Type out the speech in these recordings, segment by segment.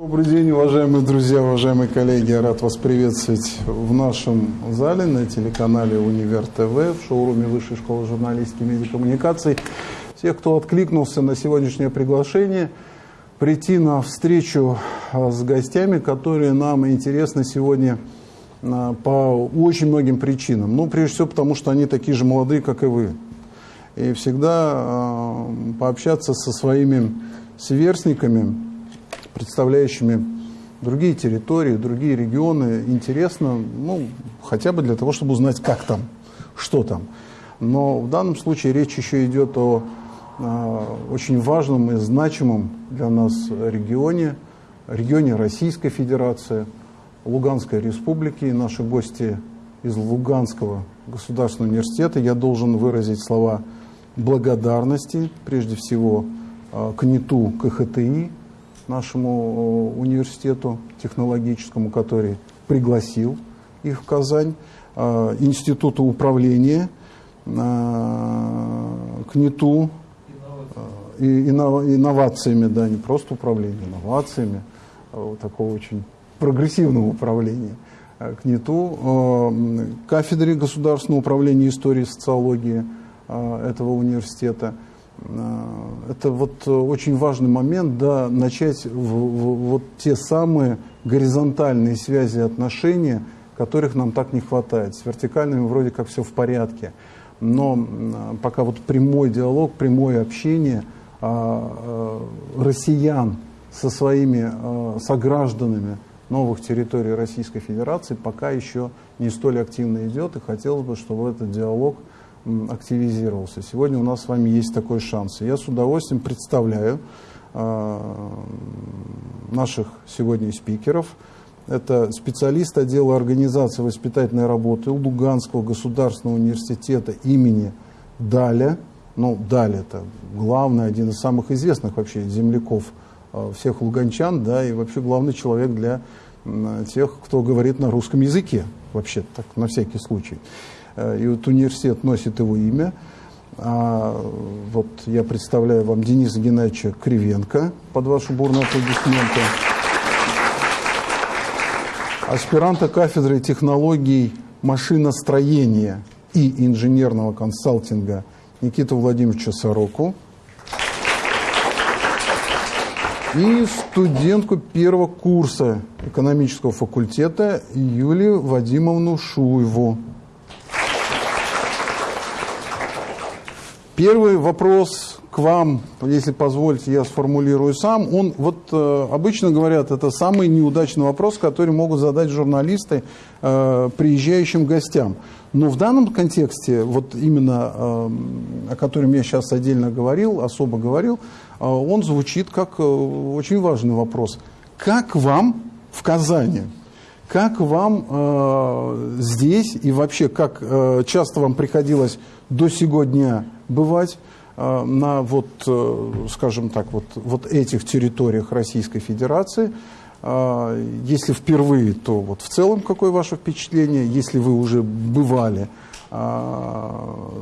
Добрый день, уважаемые друзья, уважаемые коллеги. Я рад вас приветствовать в нашем зале на телеканале Универ ТВ в шоуруме Высшей школы журналистики и медиакоммуникаций. Всех, кто откликнулся на сегодняшнее приглашение, прийти на встречу а, с гостями, которые нам интересны сегодня а, по очень многим причинам. Ну, прежде всего, потому что они такие же молодые, как и вы. И всегда э, пообщаться со своими сверстниками, представляющими другие территории, другие регионы, интересно, ну, хотя бы для того, чтобы узнать, как там, что там. Но в данном случае речь еще идет о э, очень важном и значимом для нас регионе, регионе Российской Федерации, Луганской Республики. И наши гости из Луганского государственного университета. Я должен выразить слова благодарности, прежде всего, э, к НИТУ КХТИ, нашему э, университету технологическому, который пригласил их в Казань, э, Институту управления, к НИТУ, и инновациями, да, не просто управлением, инновациями, а такого очень прогрессивного управления, к кафедре государственного управления истории и социологии, Э, этого университета. Э, это вот очень важный момент, да, начать в, в, вот те самые горизонтальные связи и отношения, которых нам так не хватает. С вертикальными вроде как все в порядке, но э, пока вот прямой диалог, прямое общение россиян со своими согражданами новых территорий Российской Федерации пока еще не столь активно идет, и хотелось бы, чтобы этот диалог активизировался. Сегодня у нас с вами есть такой шанс. я с удовольствием представляю э, наших сегодня спикеров. Это специалист отдела организации воспитательной работы Луганского государственного университета имени Даля. Ну, Даля это главный, один из самых известных вообще земляков э, всех луганчан, да, и вообще главный человек для тех, кто говорит на русском языке, вообще так, на всякий случай. Э, и вот университет носит его имя. А вот я представляю вам Дениса Геннадьевича Кривенко под ваши бурные аплодисменты. Аспиранта кафедры технологий машиностроения и инженерного консалтинга Никиту Владимировича Сороку. И студентку первого курса экономического факультета Юлию Вадимовну Шуеву. Первый вопрос к вам, если позволите, я сформулирую сам. Он, вот э, обычно говорят, это самый неудачный вопрос, который могут задать журналисты э, приезжающим гостям. Но в данном контексте, вот именно э, о котором я сейчас отдельно говорил, особо говорил, э, он звучит как э, очень важный вопрос. Как вам в Казани? Как вам э, здесь и вообще, как э, часто вам приходилось до сегодня бывать э, на вот, э, скажем так, вот, вот этих территориях Российской Федерации. Э, если впервые, то вот в целом какое ваше впечатление? Если вы уже бывали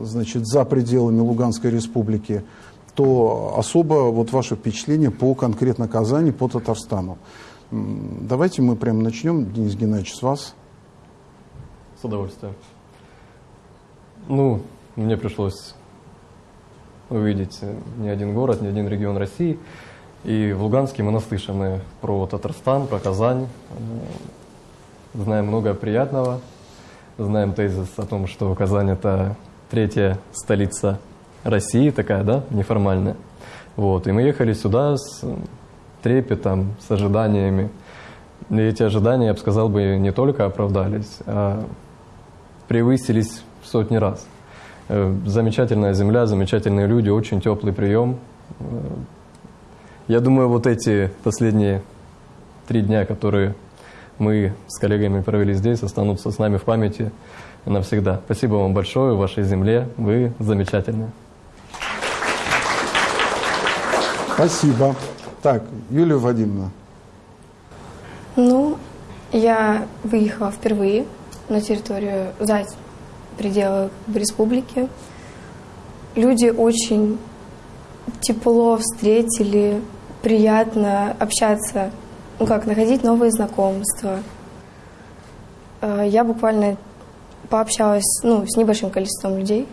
значит, за пределами Луганской Республики, то особо вот ваше впечатление по конкретно Казани, по Татарстану. Давайте мы прямо начнем, Денис Геннадьевич, с вас. С удовольствием. Ну, мне пришлось увидеть не один город, не один регион России. И в Луганске мы наслышаны про Татарстан, про Казань. Знаем много приятного. Знаем тезис о том, что Казань – это третья столица России, такая, да, неформальная. Вот. И мы ехали сюда с трепетом, с ожиданиями. И эти ожидания, я бы сказал, бы не только оправдались, а превысились в сотни раз – Э, замечательная земля, замечательные люди, очень теплый прием. Э, я думаю, вот эти последние три дня, которые мы с коллегами провели здесь, останутся с нами в памяти навсегда. Спасибо вам большое, вашей земле. Вы замечательные. Спасибо. Так, Юлия Вадимовна. Ну, я выехала впервые на территорию, за пределах республики. Люди очень тепло встретили, приятно общаться ну как, находить новые знакомства. Э, Я буквально пообщалась ну, с небольшим количеством людей,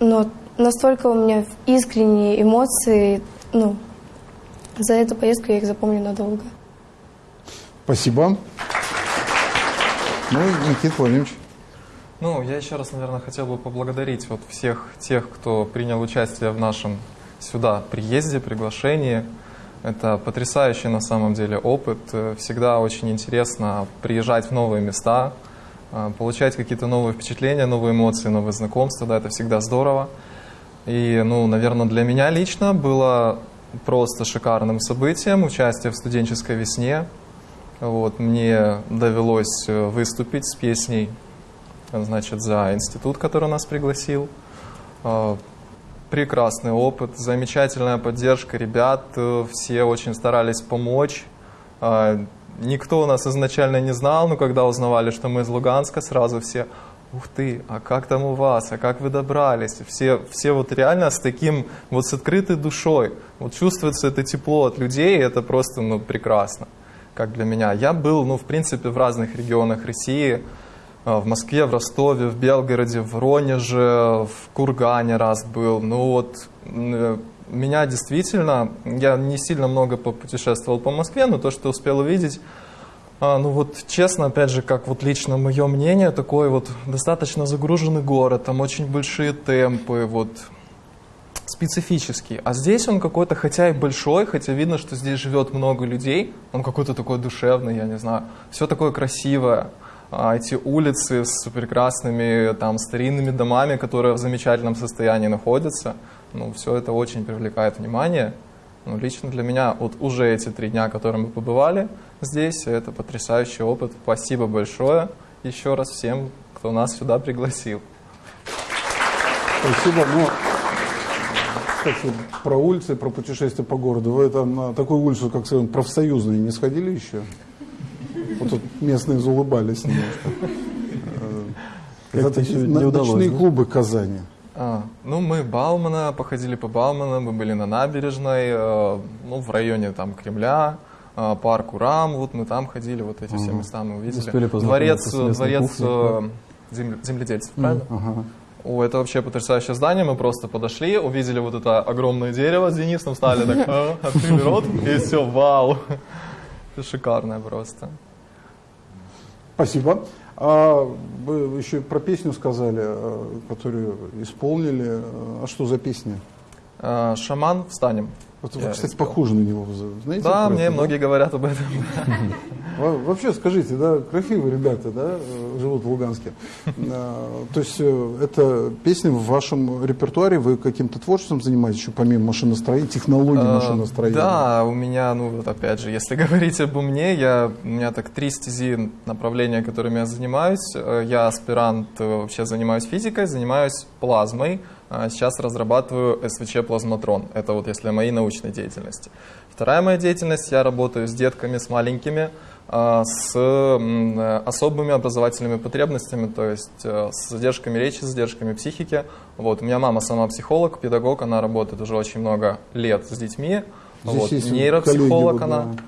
но настолько у меня искренние эмоции, ну, за эту поездку я их запомню надолго. Спасибо. Ну, Никита Владимирович. Ну, я еще раз, наверное, хотел бы поблагодарить вот всех тех, кто принял участие в нашем сюда приезде, приглашении. Это потрясающий на самом деле опыт. Всегда очень интересно приезжать в новые места, э, получать какие-то новые впечатления, новые эмоции, новые знакомства. Да, это всегда здорово. И, ну, наверное, для меня лично было просто шикарным событием участие в студенческой весне. Вот, мне довелось э, выступить с песней значит, за институт, который нас пригласил. Э, Прекрасный опыт, замечательная поддержка ребят, э, все очень старались помочь. Э, Никто нас изначально не знал, но когда узнавали, что мы из Луганска, сразу все, ух ты, а как там у вас, а как вы добрались? Все, все вот реально с таким, вот с открытой душой. Вот чувствуется это тепло от людей, это просто, ну, прекрасно, как для меня. Я был, ну, в принципе, в разных регионах России, в Москве, в Ростове, в Белгороде, в Воронеже, в Кургане раз был. Ну вот, э, меня действительно, я не сильно много попутешествовал по Москве, но то, что успел увидеть, а, ну вот честно, опять же, как вот лично мое мнение, такой вот достаточно загруженный город, там очень большие темпы, вот специфический. А здесь он какой-то, хотя и большой, хотя видно, что здесь живет много людей, он какой-то такой душевный, я не знаю, все такое красивое. А эти улицы с прекрасными там старинными домами, которые в замечательном состоянии находятся, ну, все это очень привлекает внимание. Ну, лично для меня вот уже эти три дня, которые мы побывали здесь, это потрясающий опыт. Спасибо большое еще раз всем, кто нас сюда пригласил. Спасибо. Ну, кстати, про улицы, про путешествия по городу. Вы там на такую улицу, как скажем, профсоюзные, не сходили еще? Вот тут местные заулыбались немножко. Э, Как-то Это еще не удалось, Ночные клубы Казани. А, ну, мы Баумана, походили по Баумана, мы были на набережной, э, ну, в районе там Кремля, э, парк Урам, вот мы там ходили, вот эти все Ага. места мы увидели. Успели Дворец, местной дворец кухней, э, земле- земледельцев, правильно? Ага. О, это вообще потрясающее здание. Мы просто подошли, увидели вот это огромное дерево с Денисом, стали так, «А», открыли рот, и все, вау. Это шикарное просто. Спасибо. А вы еще про песню сказали, э, которую исполнили. А что за песня? Э, Шаман, встанем. Вот вы, Я кстати, похожи на него. Знаете, Да, мне это, многие говорят об этом. Во- Вообще, скажите, да, красивые ребята, да, э, живут в Луганске. А, То есть э, это песня в вашем репертуаре, вы каким-то творчеством занимаетесь еще помимо машиностроения, технологий Э, машиностроения? Да, у меня, ну вот опять же, если говорить обо мне, я, у меня так три стези направления, которыми я занимаюсь. Э, Я аспирант, э, вообще занимаюсь физикой, занимаюсь плазмой. А Сейчас разрабатываю СВЧ-плазматрон. Это вот если о моей научной деятельности. Вторая моя деятельность, я работаю с детками, с маленькими, а, с особыми образовательными потребностями, то есть э, с задержками речи, с задержками психики. Вот. У меня мама сама психолог, педагог, она работает уже очень много лет с детьми. Здесь вот. Нейропсихолог вот, она. да.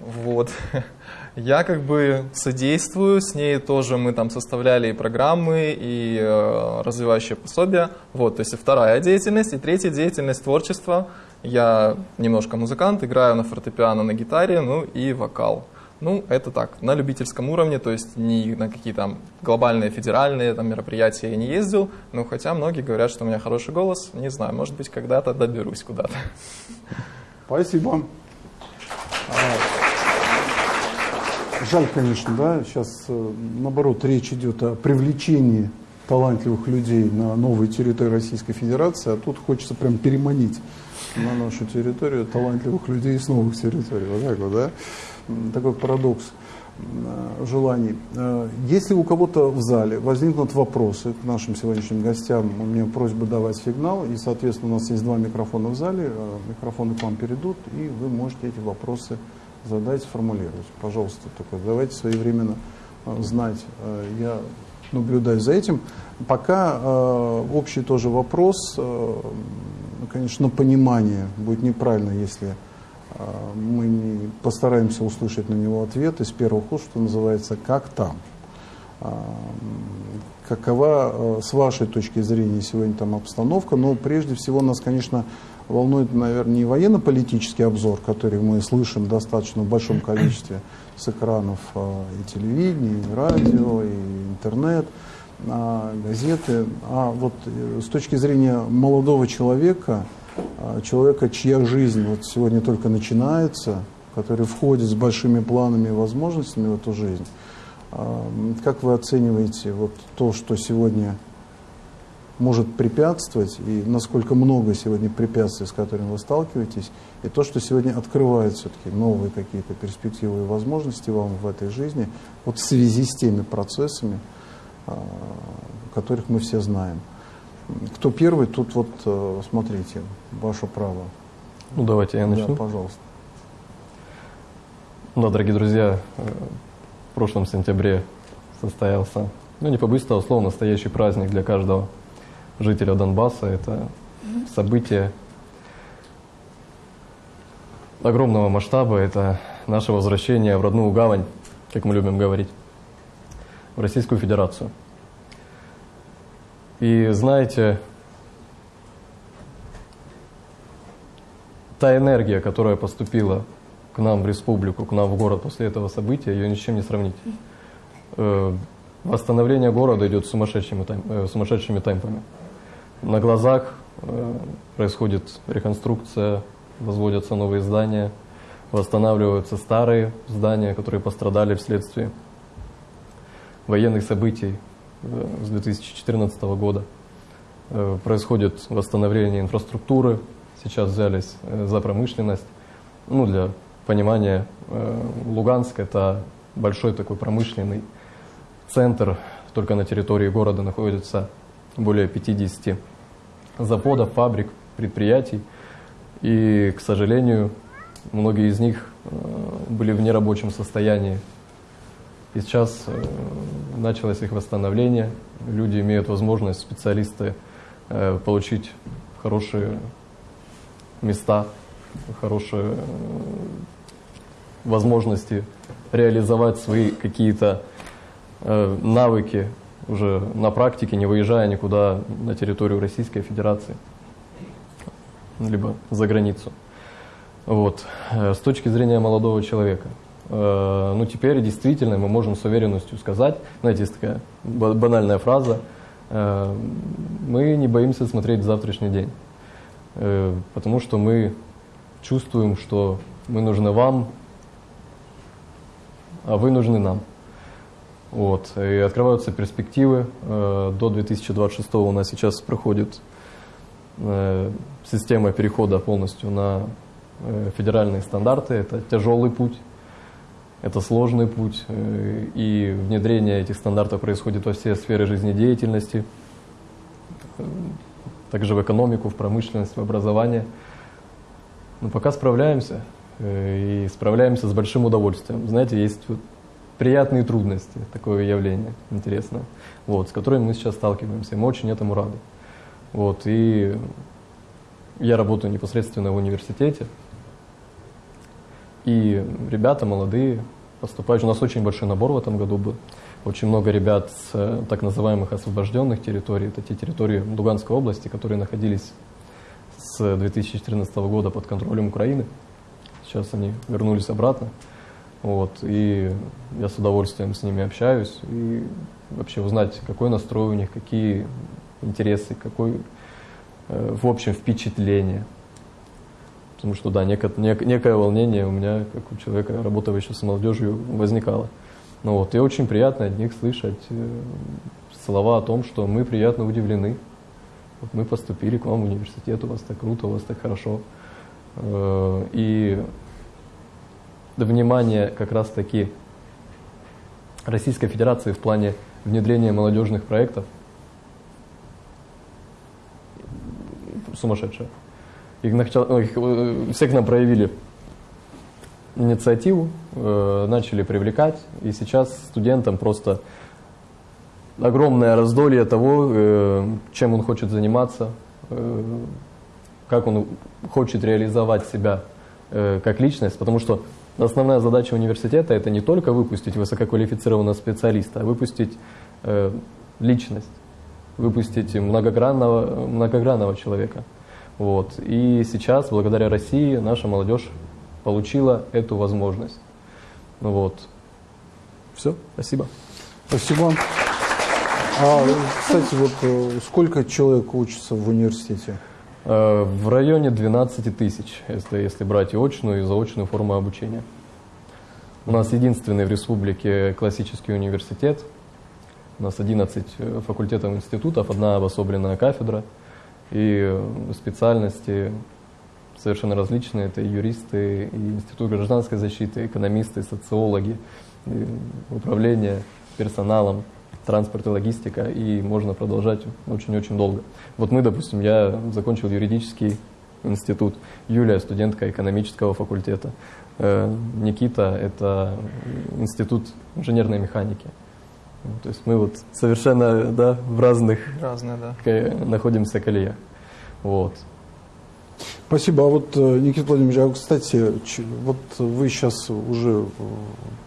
Вот. Я как бы содействую, с ней тоже мы там составляли и программы, и э, развивающие пособия. Вот, то есть вторая деятельность, и третья деятельность творчества. Я немножко музыкант, играю на фортепиано, на гитаре, ну и вокал. Ну, это так, на любительском уровне, то есть ни на какие там глобальные федеральные там, мероприятия я не ездил, но хотя многие говорят, что у меня хороший голос, не знаю, может быть, когда-то доберусь куда-то. Спасибо. Жаль, конечно, да, сейчас э, наоборот речь идет о привлечении талантливых людей на новые территории Российской Федерации, а тут хочется прям переманить на нашу территорию талантливых людей с новых территорий. Вот так вот, да? Такой парадокс м, желаний. Э, Если у кого-то в зале возникнут вопросы к нашим сегодняшним гостям, у меня просьба давать сигнал, и, соответственно, у нас есть два микрофона в зале, э, микрофоны к вам перейдут, и вы можете эти вопросы задать, сформулировать. Пожалуйста, только давайте своевременно э, знать. Э, Я наблюдаю за этим. Пока э, общий тоже вопрос, конечно, понимание. Будет неправильно, если Мы не- постараемся услышать на него ответ из первых уст, что называется «Как там?». Какова с вашей точки зрения сегодня там обстановка? Но прежде всего нас, конечно, волнует, наверное, не военно-политический обзор, который мы слышим достаточно в большом количестве с экранов э, и телевидения, и радио, и интернет, а, газеты, а вот э, с точки зрения молодого человека, а, человека, чья жизнь вот сегодня только начинается, который входит с большими планами и возможностями в эту жизнь, а, как вы оцениваете вот то, что сегодня может препятствовать, и насколько много сегодня препятствий, с которыми вы сталкиваетесь, и то, что сегодня открывает все-таки новые какие-то перспективы и возможности вам в этой жизни, вот в связи с теми процессами, а, которых мы все знаем. Кто первый, тут вот, э, смотрите, ваше право. Ну, давайте я Да, начну. пожалуйста. Да, дорогие друзья, э, в прошлом сентябре состоялся, ну не побоюсь этого слова, настоящий праздник для каждого жителя Донбасса. Это событие огромного масштаба, это наше возвращение в родную гавань, как мы любим говорить, в Российскую Федерацию. И знаете, та энергия, которая поступила к нам в республику, к нам в город после этого события, ее ни с чем не сравнить. Э, Восстановление города идет сумасшедшими, тем- э, сумасшедшими темпами. На глазах э, происходит реконструкция, возводятся новые здания, восстанавливаются старые здания, которые пострадали вследствие военных событий э, с 2014 года. Э, Происходит восстановление инфраструктуры, сейчас взялись за промышленность. Ну, для понимания, Луганск – это большой такой промышленный центр, только на территории города находится более 50 заводов, фабрик, предприятий. И, к сожалению, многие из них э, были в нерабочем состоянии. И сейчас э, началось их восстановление. Люди имеют возможность, специалисты, э, получить хорошие места, хорошие возможности реализовать свои какие-то навыки уже на практике, не выезжая никуда на территорию Российской Федерации, либо за границу. Вот. Э, С точки зрения молодого человека, э, ну теперь действительно мы можем с уверенностью сказать, знаете, есть такая ба- банальная фраза, э, мы не боимся смотреть в завтрашний день, потому что мы чувствуем, что мы нужны вам, а вы нужны нам. Вот. И открываются перспективы. Э, До 2026 у нас сейчас проходит э, система перехода полностью на э, федеральные стандарты. Это тяжелый путь, это сложный путь. И внедрение этих стандартов происходит во все сферы жизнедеятельности, также в экономику, в промышленность, в образование. Но пока справляемся. И справляемся с большим удовольствием. Знаете, есть приятные трудности, такое явление интересное, вот, с которыми мы сейчас сталкиваемся. Мы очень этому рады. Вот, и я работаю непосредственно в университете. И ребята молодые поступают. У нас очень большой набор в этом году был. Очень много ребят с э, так называемых освобожденных территорий. Это те территории Луганской области, которые находились с 2014 года под контролем Украины. Сейчас они вернулись обратно. Вот, и я с удовольствием с ними общаюсь. И вообще узнать, какой настрой у них, какие интересы, какой, э, в общем, впечатление. Потому что, да, неко- нек- некое волнение у меня, как у человека, работающего с молодежью, возникало. Ну вот, и очень приятно от них слышать э, слова о том, что мы приятно удивлены. Вот мы поступили к вам в университет, у вас так круто, у вас так хорошо. Э, И внимание как раз-таки Российской Федерации в плане внедрения молодежных проектов. Сумасшедшее. Их начал- их, э, все к нам проявили инициативу, э, начали привлекать, и сейчас студентам просто огромное раздолье того, э, чем он хочет заниматься, э, как он хочет реализовать себя э, как личность, потому что основная задача университета это не только выпустить высококвалифицированного специалиста, а выпустить э, личность, выпустить многогранного, многогранного человека. Вот. И сейчас, благодаря России, наша молодежь получила эту возможность. Ну вот. Все, спасибо. Спасибо. А, кстати, вот э, сколько человек учится в университете? Э, В районе 12 тысяч, если, если брать и очную, и заочную форму обучения. У нас единственный в республике классический университет. У нас 11 э, факультетов институтов, одна обособленная кафедра. И э, специальности совершенно различные. Это и юристы, и институт гражданской защиты, экономисты, социологи, управление персоналом, транспорт и логистика. И можно продолжать очень-очень долго. Вот мы, допустим, я закончил юридический институт, Юлия студентка экономического факультета, Э, Никита это институт инженерной механики. То есть мы вот совершенно да, в разных Разные, да. находимся колеях. Вот. Спасибо. А вот, э, Никита Владимирович, а, кстати, вот вы сейчас уже э,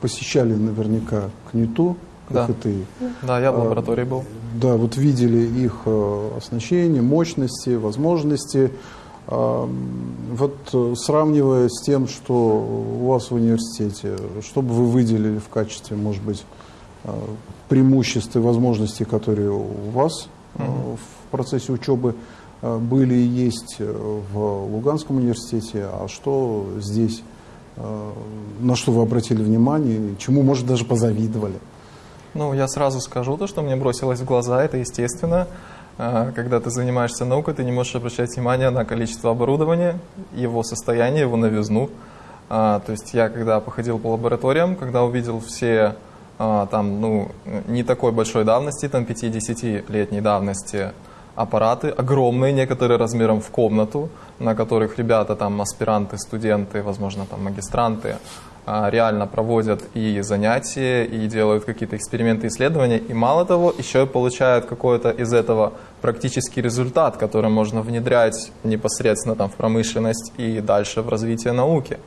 посещали наверняка КНИТУ, как Да. и ты. Да, я в А, лаборатории был. Да, вот видели их э, оснащение, мощности, возможности. А, Вот э, сравнивая с тем, что у вас в университете, что бы вы выделили в качестве, может быть, э, преимуществ и возможностей, которые у вас э, Мгм. в процессе учебы были и есть в Луганском университете, а что здесь, на что вы обратили внимание, чему, может, даже позавидовали? Ну, я сразу скажу то, что мне бросилось в глаза, это естественно. А, Когда ты занимаешься наукой, ты не можешь обращать внимание на количество оборудования, его состояние, его новизну. А, То есть я, когда походил по лабораториям, когда увидел все а, там, ну, не такой большой давности, там 5-10-летней давности аппараты, огромные, некоторые размером в комнату, на которых ребята, там, аспиранты, студенты, возможно, там, магистранты, а, реально проводят и занятия, и делают какие-то эксперименты, исследования, и мало того, еще и получают какой-то из этого практический результат, который можно внедрять непосредственно там, в промышленность и дальше в развитие науки.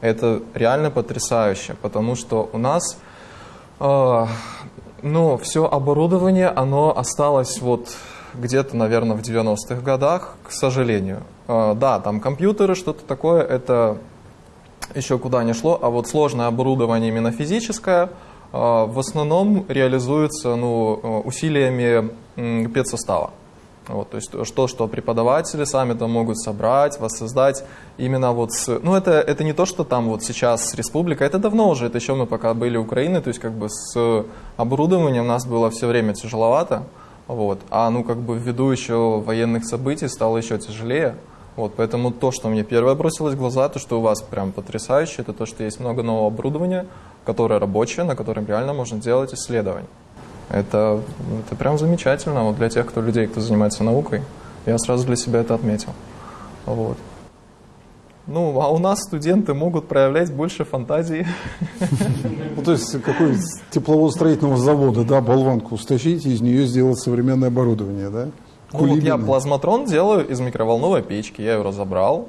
Это реально потрясающе, потому что у нас э, ну, все оборудование, оно осталось вот где-то, наверное, в 90-х годах, к сожалению. Э, да, там компьютеры, что-то такое, это еще куда не шло, а вот сложное оборудование именно физическое э, в основном реализуется ну, э, усилиями педсостава. Вот, то есть то, что преподаватели сами там могут собрать, воссоздать именно вот с... Ну, это, это не то, что там вот сейчас республика, это давно уже, это еще мы пока были Украины, то есть как бы с оборудованием у нас было все время тяжеловато, вот, а ну как бы ввиду еще военных событий стало еще тяжелее, вот, поэтому то, что мне первое бросилось в глаза, то, что у вас прям потрясающе, это то, что есть много нового оборудования, которое рабочее, на котором реально можно делать исследования. Это, это прям замечательно вот для тех, кто людей, кто занимается наукой. Я сразу для себя это отметил. Вот. Ну, а у нас студенты могут проявлять больше фантазии. Ну, то есть какой тепловозостроительного завода, да, болванку стащить и из нее сделать современное оборудование, да? Ну, вот я плазматрон делаю из микроволновой печки, я ее разобрал,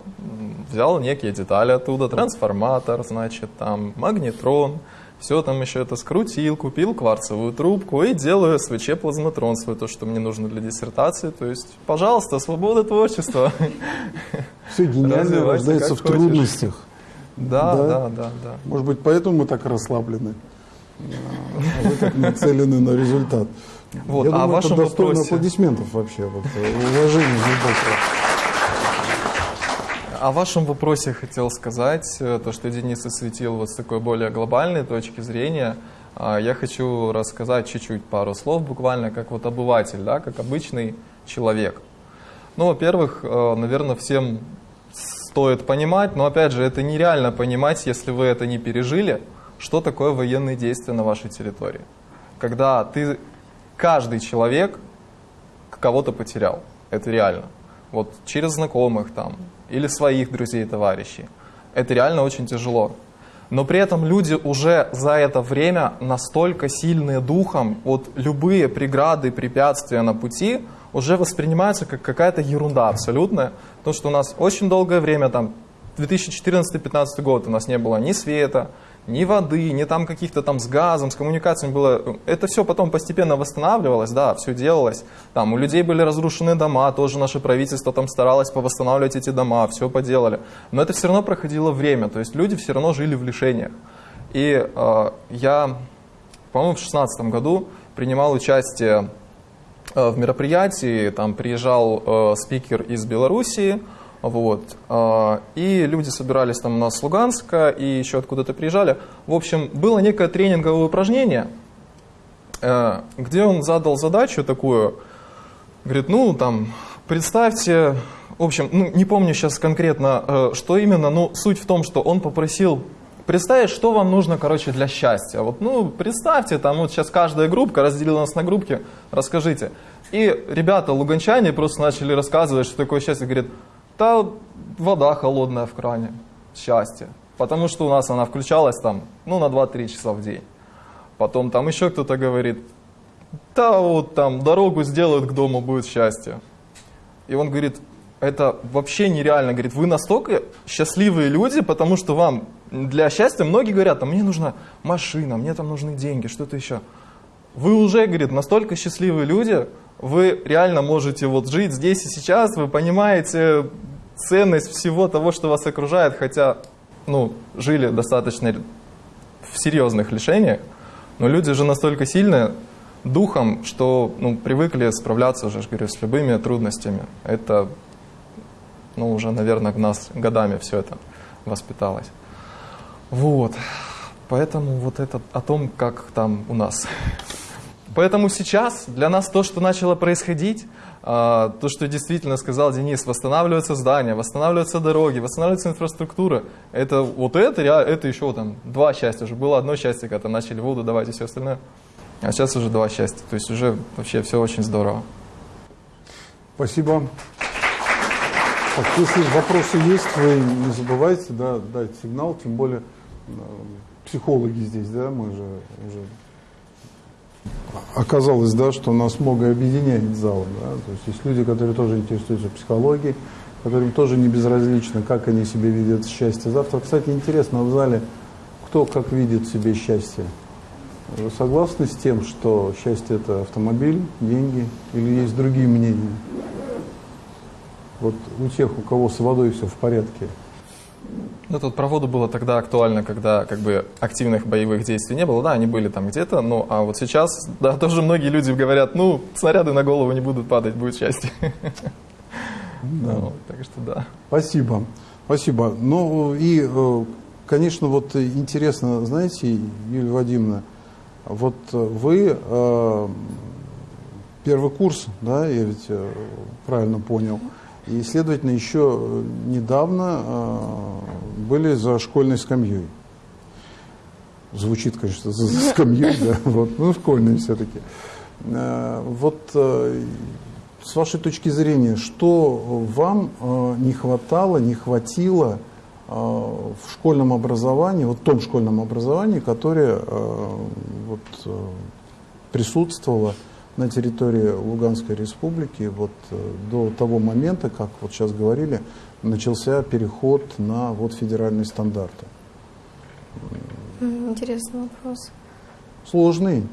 взял некие детали оттуда, трансформатор, значит, там, магнетрон, все там еще это скрутил, купил кварцевую трубку и делаю СВЧ плазматрон свой, то, что мне нужно для диссертации. То есть, пожалуйста, свобода творчества. Все гениально рождается в хочешь. трудностях. Да, Да? да, да, да. Может быть, поэтому мы так расслаблены. А Вы так нацелены на результат. Вот, Я а думаю, вашем это достойно вопросе- аплодисментов вообще. Вот, э, уважение глубокого. О вашем вопросе хотел сказать, э, то, что Денис осветил вот с такой более глобальной точки зрения. А, Я хочу рассказать чуть-чуть пару слов, буквально как вот обыватель, да, как обычный человек. Ну, во-первых, э, наверное, всем стоит понимать, но опять же, это нереально понимать, если вы это не пережили, что такое военные действия на вашей территории. Когда ты, каждый человек кого-то потерял. Это реально. Вот через знакомых там, или своих друзей, товарищей. Это реально очень тяжело. Но при этом люди уже за это время настолько сильные духом, вот любые преграды, препятствия на пути уже воспринимаются как какая-то ерунда абсолютная. Потому что у нас очень долгое время там 2014-2015 год у нас не было ни света, ни воды, ни там каких-то там с газом, с коммуникациями было. Это все потом постепенно восстанавливалось, да, все делалось. Там у людей были разрушены дома, тоже наше правительство там старалось повосстанавливать эти дома, все поделали. Но это все равно проходило время, то есть люди все равно жили в лишениях. И э, я, по-моему, в 2016 году принимал участие э, в мероприятии, там приезжал э, спикер из Белоруссии, вот. А, и люди собирались там у нас с Луганска и еще откуда-то приезжали. В общем, было некое тренинговое упражнение, э, где он задал задачу такую, говорит, ну там, представьте, в общем, ну, не помню сейчас конкретно, э, что именно, но суть в том, что он попросил представить, что вам нужно, короче, для счастья. Вот, ну, представьте, там вот сейчас каждая группка разделила нас на группки, расскажите. И ребята, луганчане, просто начали рассказывать, что такое счастье. Говорит, да вода холодная в кране, счастье. Потому что у нас она включалась там, ну, на 2-3 часа в день. Потом там еще кто-то говорит, да вот там дорогу сделают к дому, будет счастье. И он говорит, это вообще нереально. Говорит, вы настолько счастливые люди, потому что вам для счастья, многие говорят, там, мне нужна машина, мне там нужны деньги, что-то еще. Вы уже, говорит, настолько счастливые люди, вы реально можете вот жить здесь и сейчас, вы понимаете ценность всего того, что вас окружает, хотя ну, жили достаточно в серьезных лишениях, но люди же настолько сильные духом, что ну, привыкли справляться уже, говорю, с любыми трудностями. Это ну, уже, наверное, в нас годами все это воспиталось. Вот. Поэтому вот это о том, как там у нас Поэтому сейчас для нас то, что начало происходить, а, то, что действительно сказал Денис, восстанавливаются здания, восстанавливаются дороги, восстанавливается инфраструктура, это вот это, это еще там два счастья. Уже было одно счастье, когда начали воду давать и все остальное. А сейчас уже два счастья. То есть уже вообще все очень здорово. Спасибо. Так, если вопросы есть, вы не забывайте да, дать сигнал, тем более э, психологи здесь, да, мы же уже оказалось, да, что нас многое объединяет зал. Да? То есть есть люди, которые тоже интересуются психологией, которым тоже не безразлично, как они себе видят счастье завтра. Кстати, интересно, в зале кто как видит себе счастье? Вы согласны с тем, что счастье это автомобиль, деньги или есть другие мнения? Вот у тех, у кого с водой все в порядке, ну, тут про воду было тогда актуально, когда как бы активных боевых действий не было. Да, они были там где-то, ну, а вот сейчас, да, тоже многие люди говорят, ну, снаряды на голову не будут падать, будет счастье. Да. Ну, так что да. Спасибо. Спасибо. Ну, и, э, конечно, вот интересно, знаете, Юлия Вадимовна, вот вы э, первый курс, да, я ведь э, правильно понял, и, следовательно, еще недавно были за школьной скамьей. Звучит, конечно, за, скамьей, да, вот, ну, школьные все-таки. Э, вот э, с вашей точки зрения, что вам э, не хватало, не хватило в школьном образовании, вот том школьном образовании, которое вот, присутствовало на территории Луганской республики вот до того момента, как вот сейчас говорили, начался переход на вот федеральные стандарты? Интересный вопрос. Сложный.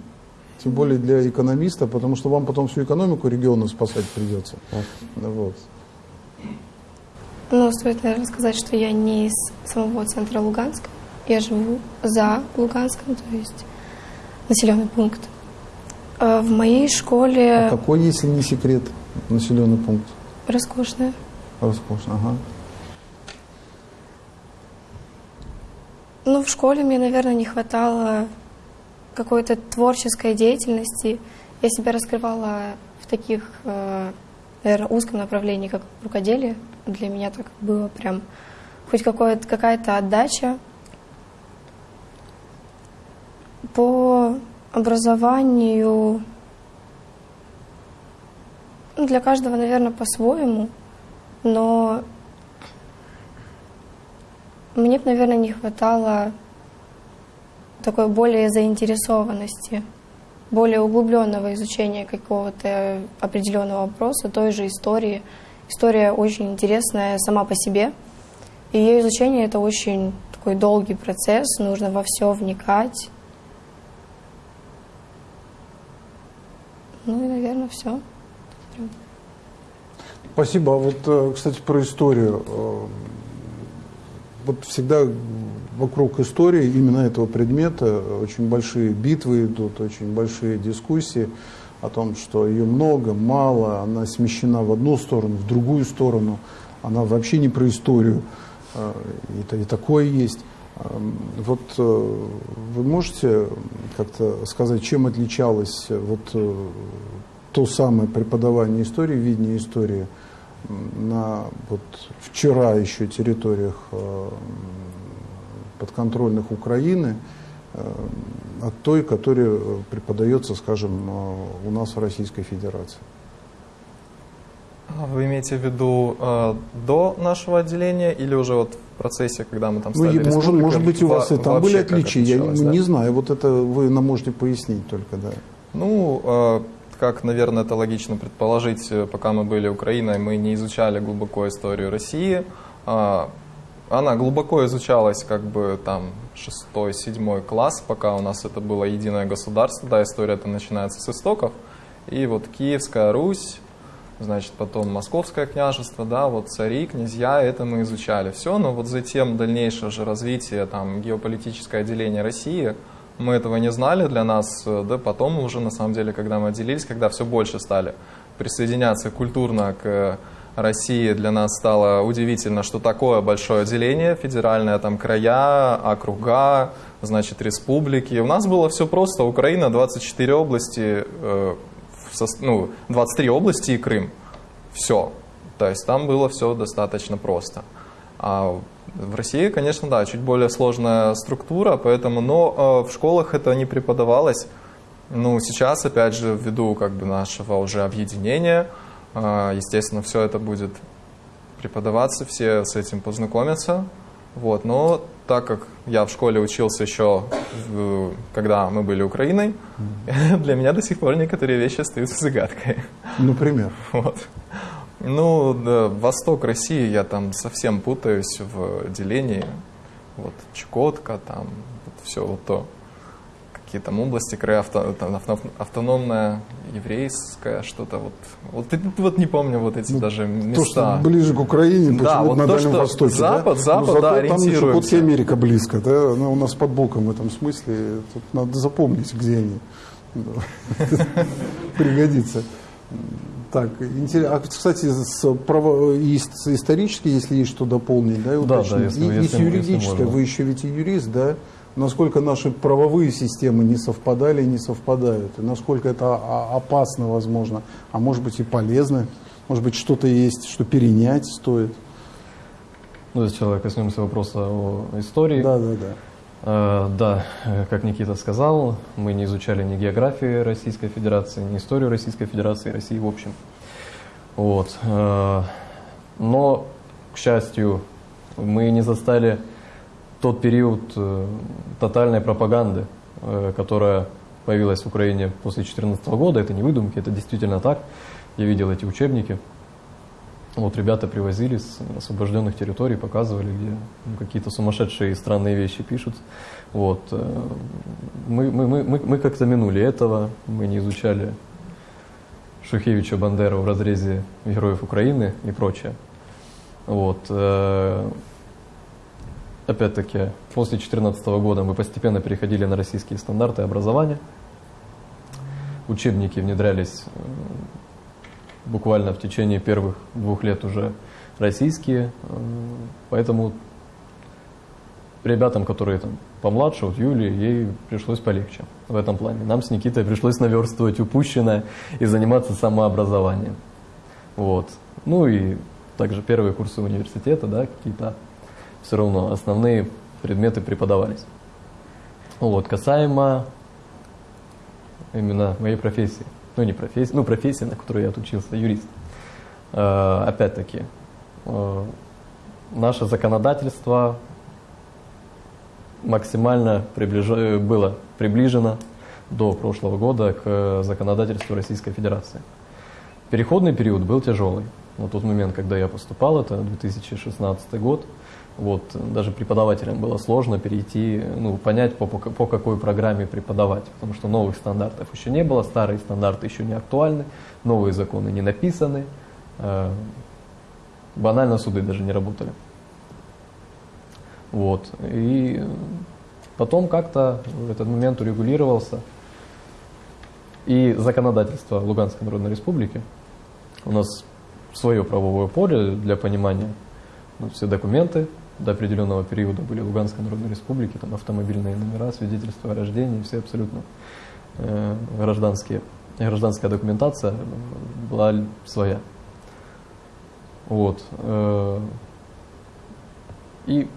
Тем более для экономиста, потому что вам потом всю экономику региона спасать придется. Вот. Ну, стоит, наверное, сказать, что я не из самого центра Луганска. Я живу за Луганском, то есть населенный пункт. А в моей школе... А какой, если не секрет, населенный пункт? Роскошная. Роскошно, ага. Ну, в школе мне, наверное, не хватало какой-то творческой деятельности. Я себя раскрывала в таких, э, наверное, узком направлении, как рукоделие. Для меня так было прям хоть какая-то отдача. По образованию ну, для каждого, наверное, по-своему – но мне бы, наверное, не хватало такой более заинтересованности, более углубленного изучения какого-то определенного вопроса, той же истории. История очень интересная сама по себе. И ее изучение это очень такой долгий процесс, нужно во все вникать. Ну и, наверное, все. Спасибо. А вот, э, кстати, про историю. Э, вот всегда вокруг истории именно этого предмета очень большие битвы идут, очень большие дискуссии о том, что ее много, мало, она смещена в одну сторону, в другую сторону, она вообще не про историю. Э, и, и такое есть. Вот вы можете как-то сказать, чем отличалось вот то самое преподавание истории, видение истории на вот вчера еще территориях э, подконтрольных Украины э, от той, которая преподается, скажем, э, у нас в Российской Федерации. Вы имеете в виду э, до нашего отделения или уже вот процессе, когда мы там ну, стали ну, может, может быть, у вас и там были отличия, я да? не знаю, вот это вы нам можете пояснить только, да. Ну, э, как, наверное, это логично предположить, пока мы были Украиной, мы не изучали глубоко историю России. А, она глубоко изучалась как бы там шестой, седьмой класс, пока у нас это было единое государство. Да, история это начинается с истоков. И вот Киевская Русь, значит, потом Московское княжество, да, вот цари, князья, это мы изучали все, но вот затем дальнейшее же развитие, там, геополитическое отделение России – мы этого не знали. Для нас, э, да, потом уже, на самом деле, когда мы отделились, когда все больше стали присоединяться культурно к России, для нас стало удивительно, что такое большое отделение, федеральное, там, края, округа, значит, республики. У нас было все просто, Украина, 24 области, э, ну, 23 области и Крым. Все. То есть там было все достаточно просто. А в России, конечно, да, чуть более сложная структура, поэтому, но э, в школах это не преподавалось. Ну, сейчас, опять же, ввиду как бы нашего уже объединения, э, естественно, все это будет преподаваться, все с этим познакомятся. Вот, но так как я в школе учился еще, когда мы были Украиной, для меня до сих пор некоторые вещи остаются загадкой. Например? Вот. Ну, да, восток России, я там совсем путаюсь в делении. Вот Чукотка, там вот все вот то. Какие там области, края, авто, там, автономная, еврейская, что-то вот. Вот, вот не помню вот эти ну, даже места. То, что ближе к Украине, да, вот на то, Дальнем Востоке. Запад, да? Запад, Но да, там еще ориентируемся. Америка близко, да? Она у нас под боком в этом смысле. Тут надо запомнить, где они. Пригодится. Так, интересно. А, кстати, с, право, исторически, если есть что дополнить, да, и да, да, если, и, если, и с юридической, вы еще ведь и юрист, да? Насколько наши правовые системы не совпадали и не совпадают, и насколько это опасно, возможно, а может быть и полезно, может быть что-то есть, что перенять стоит. Ну, сначала коснемся вопроса о истории. Да, да, да. Э, да, как Никита сказал, мы не изучали ни географию Российской Федерации, ни историю Российской Федерации России в общем. Вот. Э, но, к счастью, мы не застали тот период тотальной пропаганды, которая появилась в Украине после 2014 года. Это не выдумки, это действительно так. Я видел эти учебники. Вот ребята привозили с освобожденных территорий, показывали, где ну, какие-то сумасшедшие странные вещи пишут. Вот. Э, мы, мы, мы, мы, мы как-то минули этого, мы не изучали Шухевича Бандеру в разрезе героев Украины и прочее. Вот. Опять-таки, после 2014 года мы постепенно переходили на российские стандарты образования. Учебники внедрялись буквально в течение первых двух лет уже российские. Поэтому ребятам, которые там помладше, вот Юлии, ей пришлось полегче в этом плане. Нам с Никитой пришлось наверстывать упущенное и заниматься самообразованием. Вот. Ну и также первые курсы университета, да, какие-то все равно основные предметы преподавались. Вот, касаемо именно моей профессии ну не профессия, ну профессия, на которой я отучился, юрист. Э, опять-таки, э, наше законодательство максимально приближ... было приближено до прошлого года к законодательству Российской Федерации. Переходный период был тяжелый. На тот момент, когда я поступал, это 2016 год, Вот, даже преподавателям было сложно перейти, ну, понять, по, по, по какой программе преподавать, потому что новых стандартов еще не было, старые стандарты еще не актуальны, новые законы не написаны, э, банально суды даже не работали. Вот, и потом как-то этот момент урегулировался, и законодательство Луганской Народной Республики, у нас свое правовое поле для понимания, ну, все документы, до определенного периода были Луганской Народной Республики, там автомобильные номера, свидетельства о рождении, все абсолютно э, гражданские, гражданская документация была своя. Вот. Э, и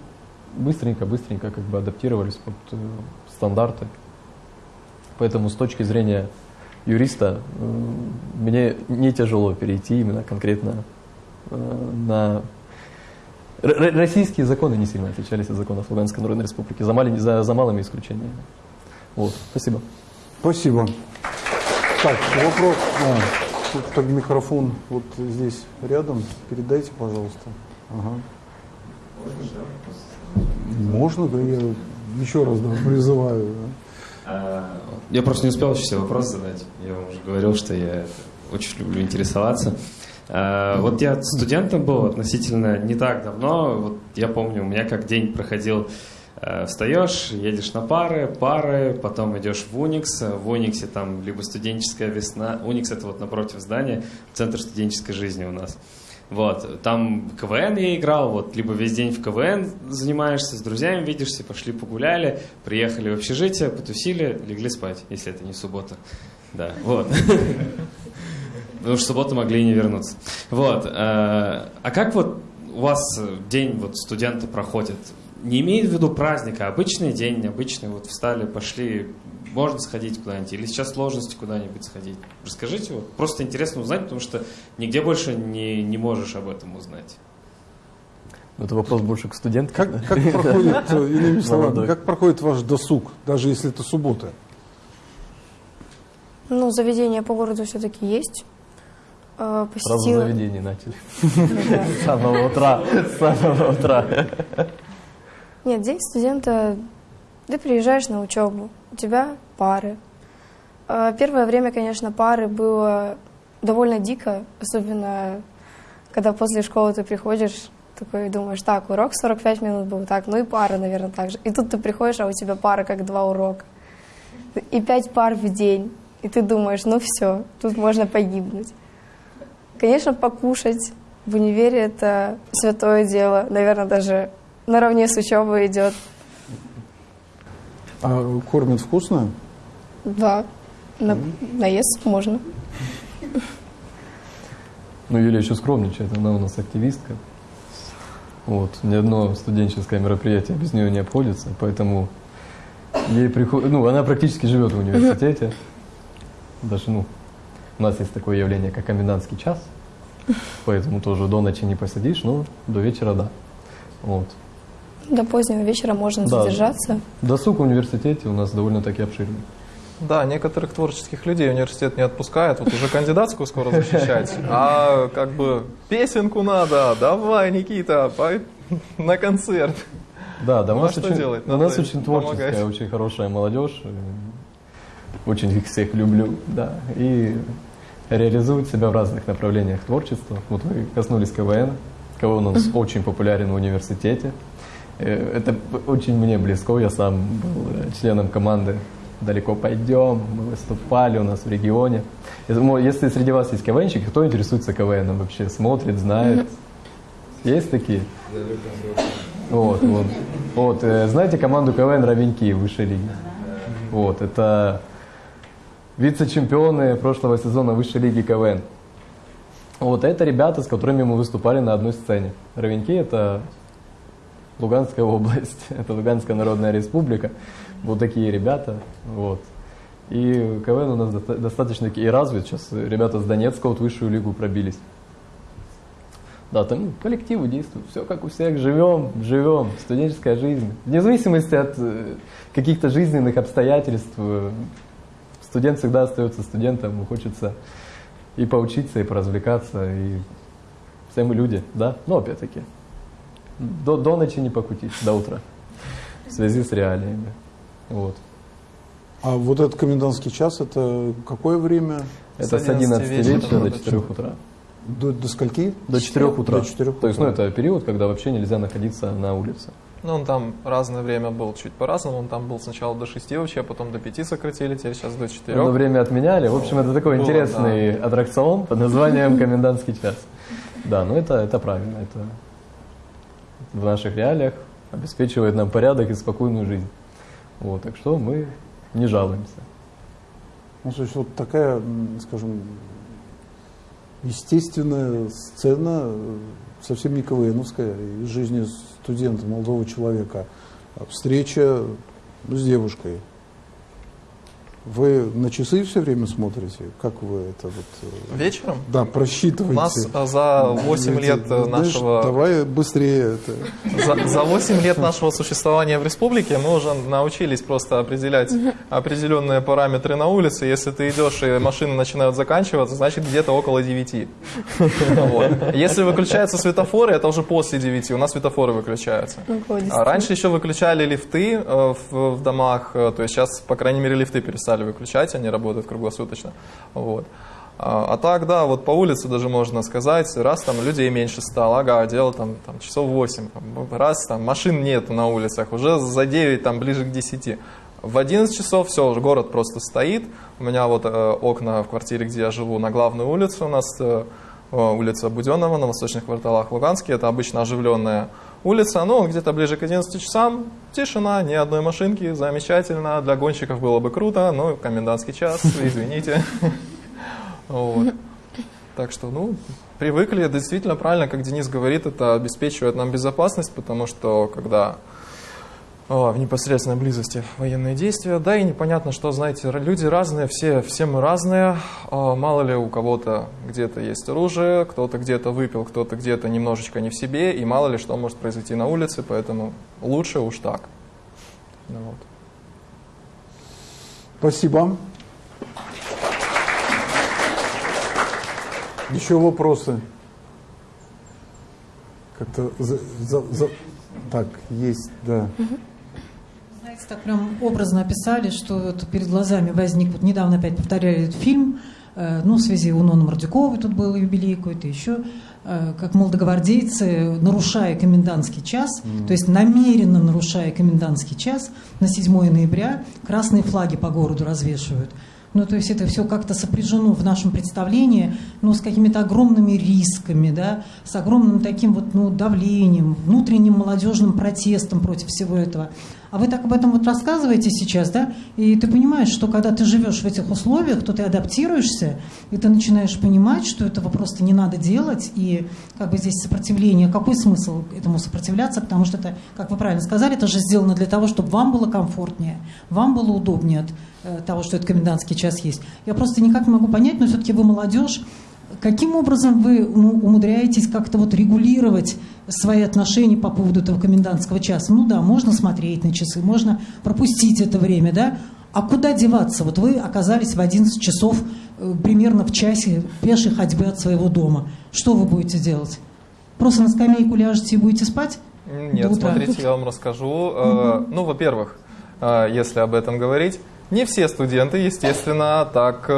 быстренько-быстренько как бы адаптировались под э, стандарты. Поэтому с точки зрения юриста мне не тяжело перейти именно конкретно на Российские законы не сильно отличались от законов Луганской Народной Республики, за, малень, за, за малыми исключениями. Вот, спасибо. Спасибо. Так, вопрос. А, тут так микрофон вот здесь рядом. Передайте, пожалуйста. Ага. Можно, да, я еще раз да, призываю. Да. Я просто не успел еще все вопросы задать. Я вам уже говорил, что я очень люблю интересоваться. Э, вот я студентом был относительно не так давно. Вот я помню, у меня как день проходил э, Встаешь, едешь на пары, пары, потом идешь в Уникс. В Униксе там либо студенческая весна. Уникс это вот напротив здания, центр студенческой жизни у нас. Вот, там КВН я играл, вот, либо весь день в КВН занимаешься, с друзьями видишься, пошли погуляли, приехали в общежитие, потусили, легли спать, если это не суббота. Да, вот. Потому что в субботу могли и не вернуться. Вот. Э, а как вот у вас день вот студенты проходит? Не имеет в виду праздника, а обычный день, обычный, вот встали, пошли, можно сходить куда-нибудь, или сейчас сложности куда-нибудь сходить? Расскажите, вот, просто интересно узнать, потому что нигде больше не, не можешь об этом узнать. Ну, это вопрос больше к студентам. Как, как проходит, э, иными словами, как проходит ваш досуг, даже если это суббота? Ну, заведения по городу все-таки есть. Э, посетила... Сразу заведение начали. С самого утра. С самого утра. Нет, день студента, ты приезжаешь на учебу, у тебя пары. Э, первое время, конечно, пары было довольно дико, особенно когда после школы ты приходишь, такой думаешь, так, урок 45 минут был, так, ну и пара, наверное, так же. И тут ты приходишь, а у тебя пара как два урока. И пять пар в день. И ты думаешь, ну все, тут можно погибнуть. Конечно, покушать в универе это святое дело. Наверное, даже наравне с учебой идет. А кормят вкусно? Да. На, mm. наесть можно. Ну, Юлия еще скромничает, она у нас активистка. Вот, ни одно студенческое мероприятие без нее не обходится, поэтому ей приходит, ну, она практически живет в университете. Даже, ну, у нас есть такое явление, как комендантский час, поэтому тоже до ночи не посидишь, но до вечера да. Вот. До позднего вечера можно да. задержаться. Досуг в университете у нас довольно-таки обширный. Да, некоторых творческих людей университет не отпускает, вот уже кандидатскую скоро защищать, а как бы песенку надо, давай, Никита, по... на концерт. Да, да, ну, у нас, очень, делать? у нас очень творческая, помогать. очень хорошая молодежь, очень их всех люблю, да, и реализуют себя в разных направлениях творчества. Вот вы коснулись КВН. КВН у нас очень популярен в университете. Э, это очень мне близко. Я сам был э, членом команды «Далеко пойдем». Мы выступали у нас в регионе. Если среди вас есть КВНщики, кто интересуется КВНом вообще? Смотрит, знает? Есть такие? Вот, вот. Вот, э, знаете команду КВН «Ровеньки» в высшей лиге? Вот, это вице-чемпионы прошлого сезона высшей лиги КВН. Вот это ребята, с которыми мы выступали на одной сцене. Ровеньки – это Луганская область, это Луганская Народная Республика. Вот такие ребята. Вот. И КВН у нас достаточно и развит. Сейчас ребята с Донецка вот высшую лигу пробились. Да, там коллективы действуют, все как у всех, живем, живем, студенческая жизнь. Вне зависимости от э, каких-то жизненных обстоятельств, э, студент всегда остается студентом, ему хочется и поучиться, и поразвлекаться, и все мы люди, да, но опять-таки до, до ночи не покутить, до утра, в связи с реалиями. Вот. А вот этот комендантский час, это какое время? Это С с 11 11 вечера до до 4 утра. До, до скольки? До 4 утра. До 4 То есть, ну, утра. это период, когда вообще нельзя находиться на улице. Ну, он там разное время был, чуть по-разному. Он там был сначала до 6 вообще, а потом до 5 сократили, теперь сейчас до 4. Одно время отменяли. В общем, это такой Было, интересный аттракцион под названием «Комендантский час». Да, но это, это правильно. Это в наших реалиях обеспечивает нам порядок и спокойную жизнь. Вот, так что мы не жалуемся. Ну, то есть вот такая, скажем, естественная сцена, э, совсем не КВНовская, из жизни студента, молодого человека. А Встреча с девушкой. Вы на часы все время смотрите? Как вы это вот... э, Вечером? Да, У просчитываете. нас а, за 8 Знаете, лет знаешь, нашего Давай быстрее это. За, за 8 лет нашего существования в республике мы уже научились просто определять определенные параметры на улице. Если ты идешь и машины начинают заканчиваться, значит где-то около 9. Вот. Если выключаются светофоры, это уже после 9. У нас светофоры выключаются. Около 10. А раньше еще выключали лифты э, в, в домах, э, то есть сейчас, по крайней мере, лифты перестали выключать, они работают круглосуточно. Вот. А, а так, да, вот по улице даже можно сказать, раз там людей меньше стало, ага, дело там, там часов 8, там, раз там машин нет на улицах, уже за 9, там ближе к 10. В 11 часов все, уже город просто стоит. У меня вот э, окна в квартире, где я живу, на главную улицу у нас э, э, улица Буденного на восточных кварталах Луганске. Это обычно оживленная улица, но где-то ближе к 11 часам тишина, ни одной машинки, замечательно. Для гонщиков было бы круто, но комендантский час, извините. Так что, ну, привыкли, действительно правильно, как Денис говорит, это обеспечивает нам безопасность, потому что когда в непосредственной близости военные действия, да и непонятно, что, знаете, люди разные, все, все мы разные, мало ли у кого-то где-то есть оружие, кто-то где-то выпил, кто-то где-то немножечко не в себе, и мало ли что может произойти на улице, поэтому лучше уж так. Ну вот. Спасибо. Еще вопросы? Как-то за- за- за- так, есть, да. Знаете, так прям образно описали, что вот перед глазами возник, вот недавно опять повторяли этот фильм, э, ну, в связи у Ноны Мордюковой тут был юбилей какой-то еще, э, как молодогвардейцы, нарушая комендантский час, то есть намеренно нарушая комендантский час, на 7 ноября красные флаги по городу развешивают. Ну, то есть это все как-то сопряжено в нашем представлении, ну, с какими-то огромными рисками, да, с огромным таким вот, ну, давлением, внутренним молодежным протестом против всего этого. А вы так об этом вот рассказываете сейчас, да, и ты понимаешь, что когда ты живешь в этих условиях, то ты адаптируешься, и ты начинаешь понимать, что этого просто не надо делать, и как бы здесь сопротивление, какой смысл этому сопротивляться, потому что это, как вы правильно сказали, это же сделано для того, чтобы вам было комфортнее, вам было удобнее от э, того, что этот комендантский час есть. Я просто никак не могу понять, но все-таки вы молодежь, Каким образом вы умудряетесь как-то вот регулировать свои отношения по поводу этого комендантского часа? Ну да, можно смотреть на часы, можно пропустить это время, да? А куда деваться? Вот вы оказались в 11 часов э, примерно в часе пешей ходьбы от своего дома. Что вы будете делать? Просто на скамейку ляжете и будете спать? Нет, смотрите, я вам расскажу. Э, Ну, во-первых, э, если об этом говорить, не все студенты, естественно, так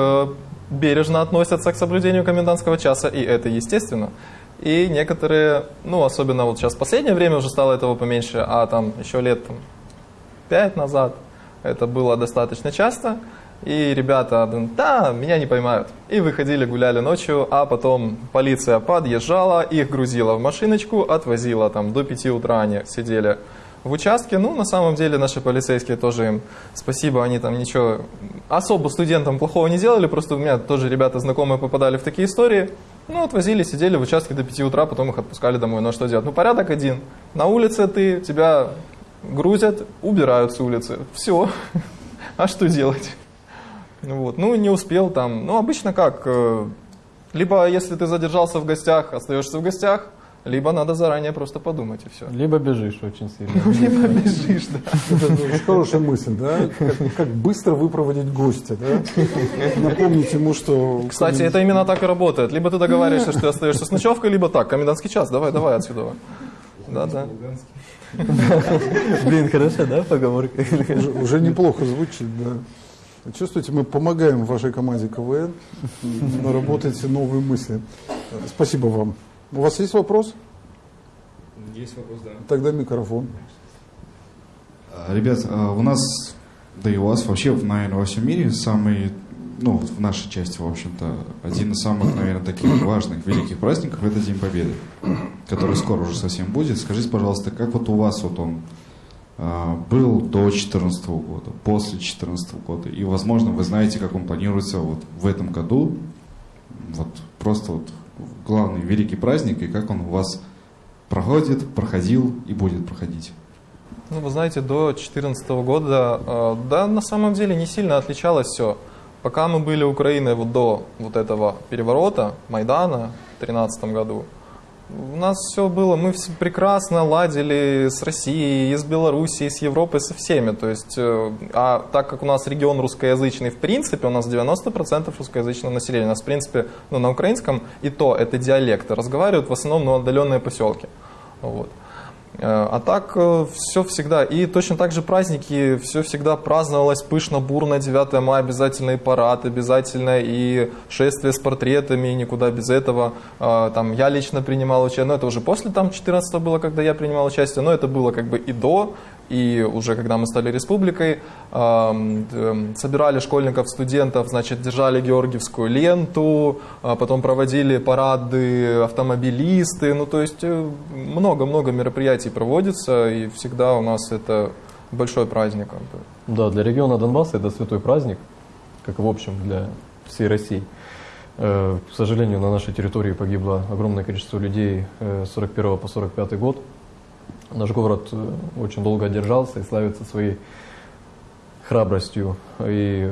бережно относятся к соблюдению комендантского часа, и это естественно. И некоторые, ну, особенно вот сейчас в последнее время уже стало этого поменьше, а там еще лет там, пять назад это было достаточно часто. И ребята, да, меня не поймают. И выходили, гуляли ночью, а потом полиция подъезжала, их грузила в машиночку, отвозила там до 5 утра они сидели в участке. Ну, на самом деле, наши полицейские тоже им спасибо, они там ничего особо студентам плохого не делали, просто у меня тоже ребята знакомые попадали в такие истории. Ну, отвозили, сидели в участке до 5 утра, потом их отпускали домой. Ну, а что делать? Ну, порядок один. На улице ты, тебя грузят, убирают с улицы. Все. А что делать? Ну Вот. Ну, не успел там. Ну, обычно как? э, Либо, если ты задержался в гостях, остаешься в гостях, либо надо заранее просто подумать и все. Либо бежишь очень сильно. Либо бежишь, да. Это очень хорошая мысль, да? Как, быстро выпроводить гостя, да? Напомнить ему, что... Кстати, это именно так и работает. Либо ты договариваешься, что ты остаешься с ночевкой, либо так, комендантский час, давай, давай отсюда. Да, да. Блин, хорошо, да, поговорка? Уже, уже неплохо звучит, да. Чувствуете, мы помогаем вашей команде КВН наработать новые мысли. Спасибо вам. У вас есть вопрос? Есть вопрос, да. Тогда микрофон. А, Ребят, а, у нас, да и у вас вообще, наверное, во всем мире самый, ну, в нашей части, в общем-то, один из самых, наверное, таких важных, великих праздников – это День Победы, который скоро уже совсем будет. Скажите, пожалуйста, как вот у вас вот он а, был до 2014 года, после 2014 года, и, возможно, вы знаете, как он планируется вот в этом году, вот просто вот главный великий праздник, и как он у вас проходит, проходил и будет проходить. Ну, вы знаете, до 2014 года, э, да, на самом деле не сильно отличалось все. Пока мы были Украиной вот до вот этого переворота, Майдана в 2013 году, у нас все было, мы все прекрасно ладили с Россией, с Белоруссией, с Европой, со всеми. То есть, э, а так как у нас регион русскоязычный, в принципе, у нас 90% русскоязычного населения. У нас, в принципе, ну, на украинском и то это диалекты. Разговаривают в основном ну, отдаленные поселки. Вот. Э, А так все всегда. И точно так же праздники, все всегда праздновалось пышно, бурно. 9 мая обязательно и парад, обязательно и шествие с портретами, никуда без этого. Э, Там я лично принимал участие, но это уже после там 14 было, когда я принимал участие, но это было как бы и до, и уже когда мы стали республикой, собирали школьников, студентов, значит, держали георгиевскую ленту, а потом проводили парады автомобилисты, ну то есть э, много-много мероприятий проводится, и всегда у нас это большой праздник. Да, для региона Донбасса это святой праздник, как в общем для всей России. Э, К сожалению, на нашей территории погибло огромное количество людей э, с 41 по 45 год. Наш город э, очень долго держался и славится своей храбростью. И,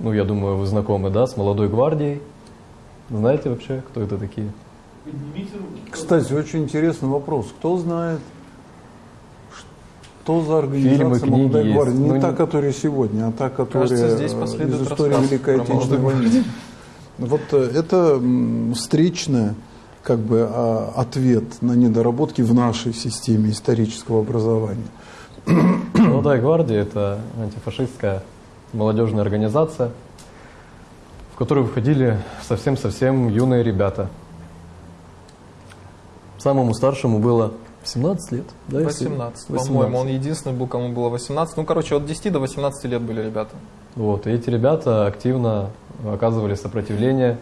ну, я думаю, вы знакомы, да, с молодой гвардией. Знаете вообще, кто это такие? Кстати, очень интересный вопрос. Кто знает, что за организация Фильмы, книги «Молодая есть. гвардия»? Не Ну, та, не- которая сегодня, а та, которая Кажется, здесь последует из истории Великой Отечественной «Молодую войны. Вот э, это встречная как бы а, ответ на недоработки в нашей системе исторического образования. Молодая гвардия – это антифашистская молодежная организация, в которую входили совсем-совсем юные ребята. Самому старшему было 17 лет, да? если- 18, по-моему, он единственный был, кому было 18. Ну, короче, от 10 до 18 лет были ребята. Вот, и эти ребята активно оказывали сопротивление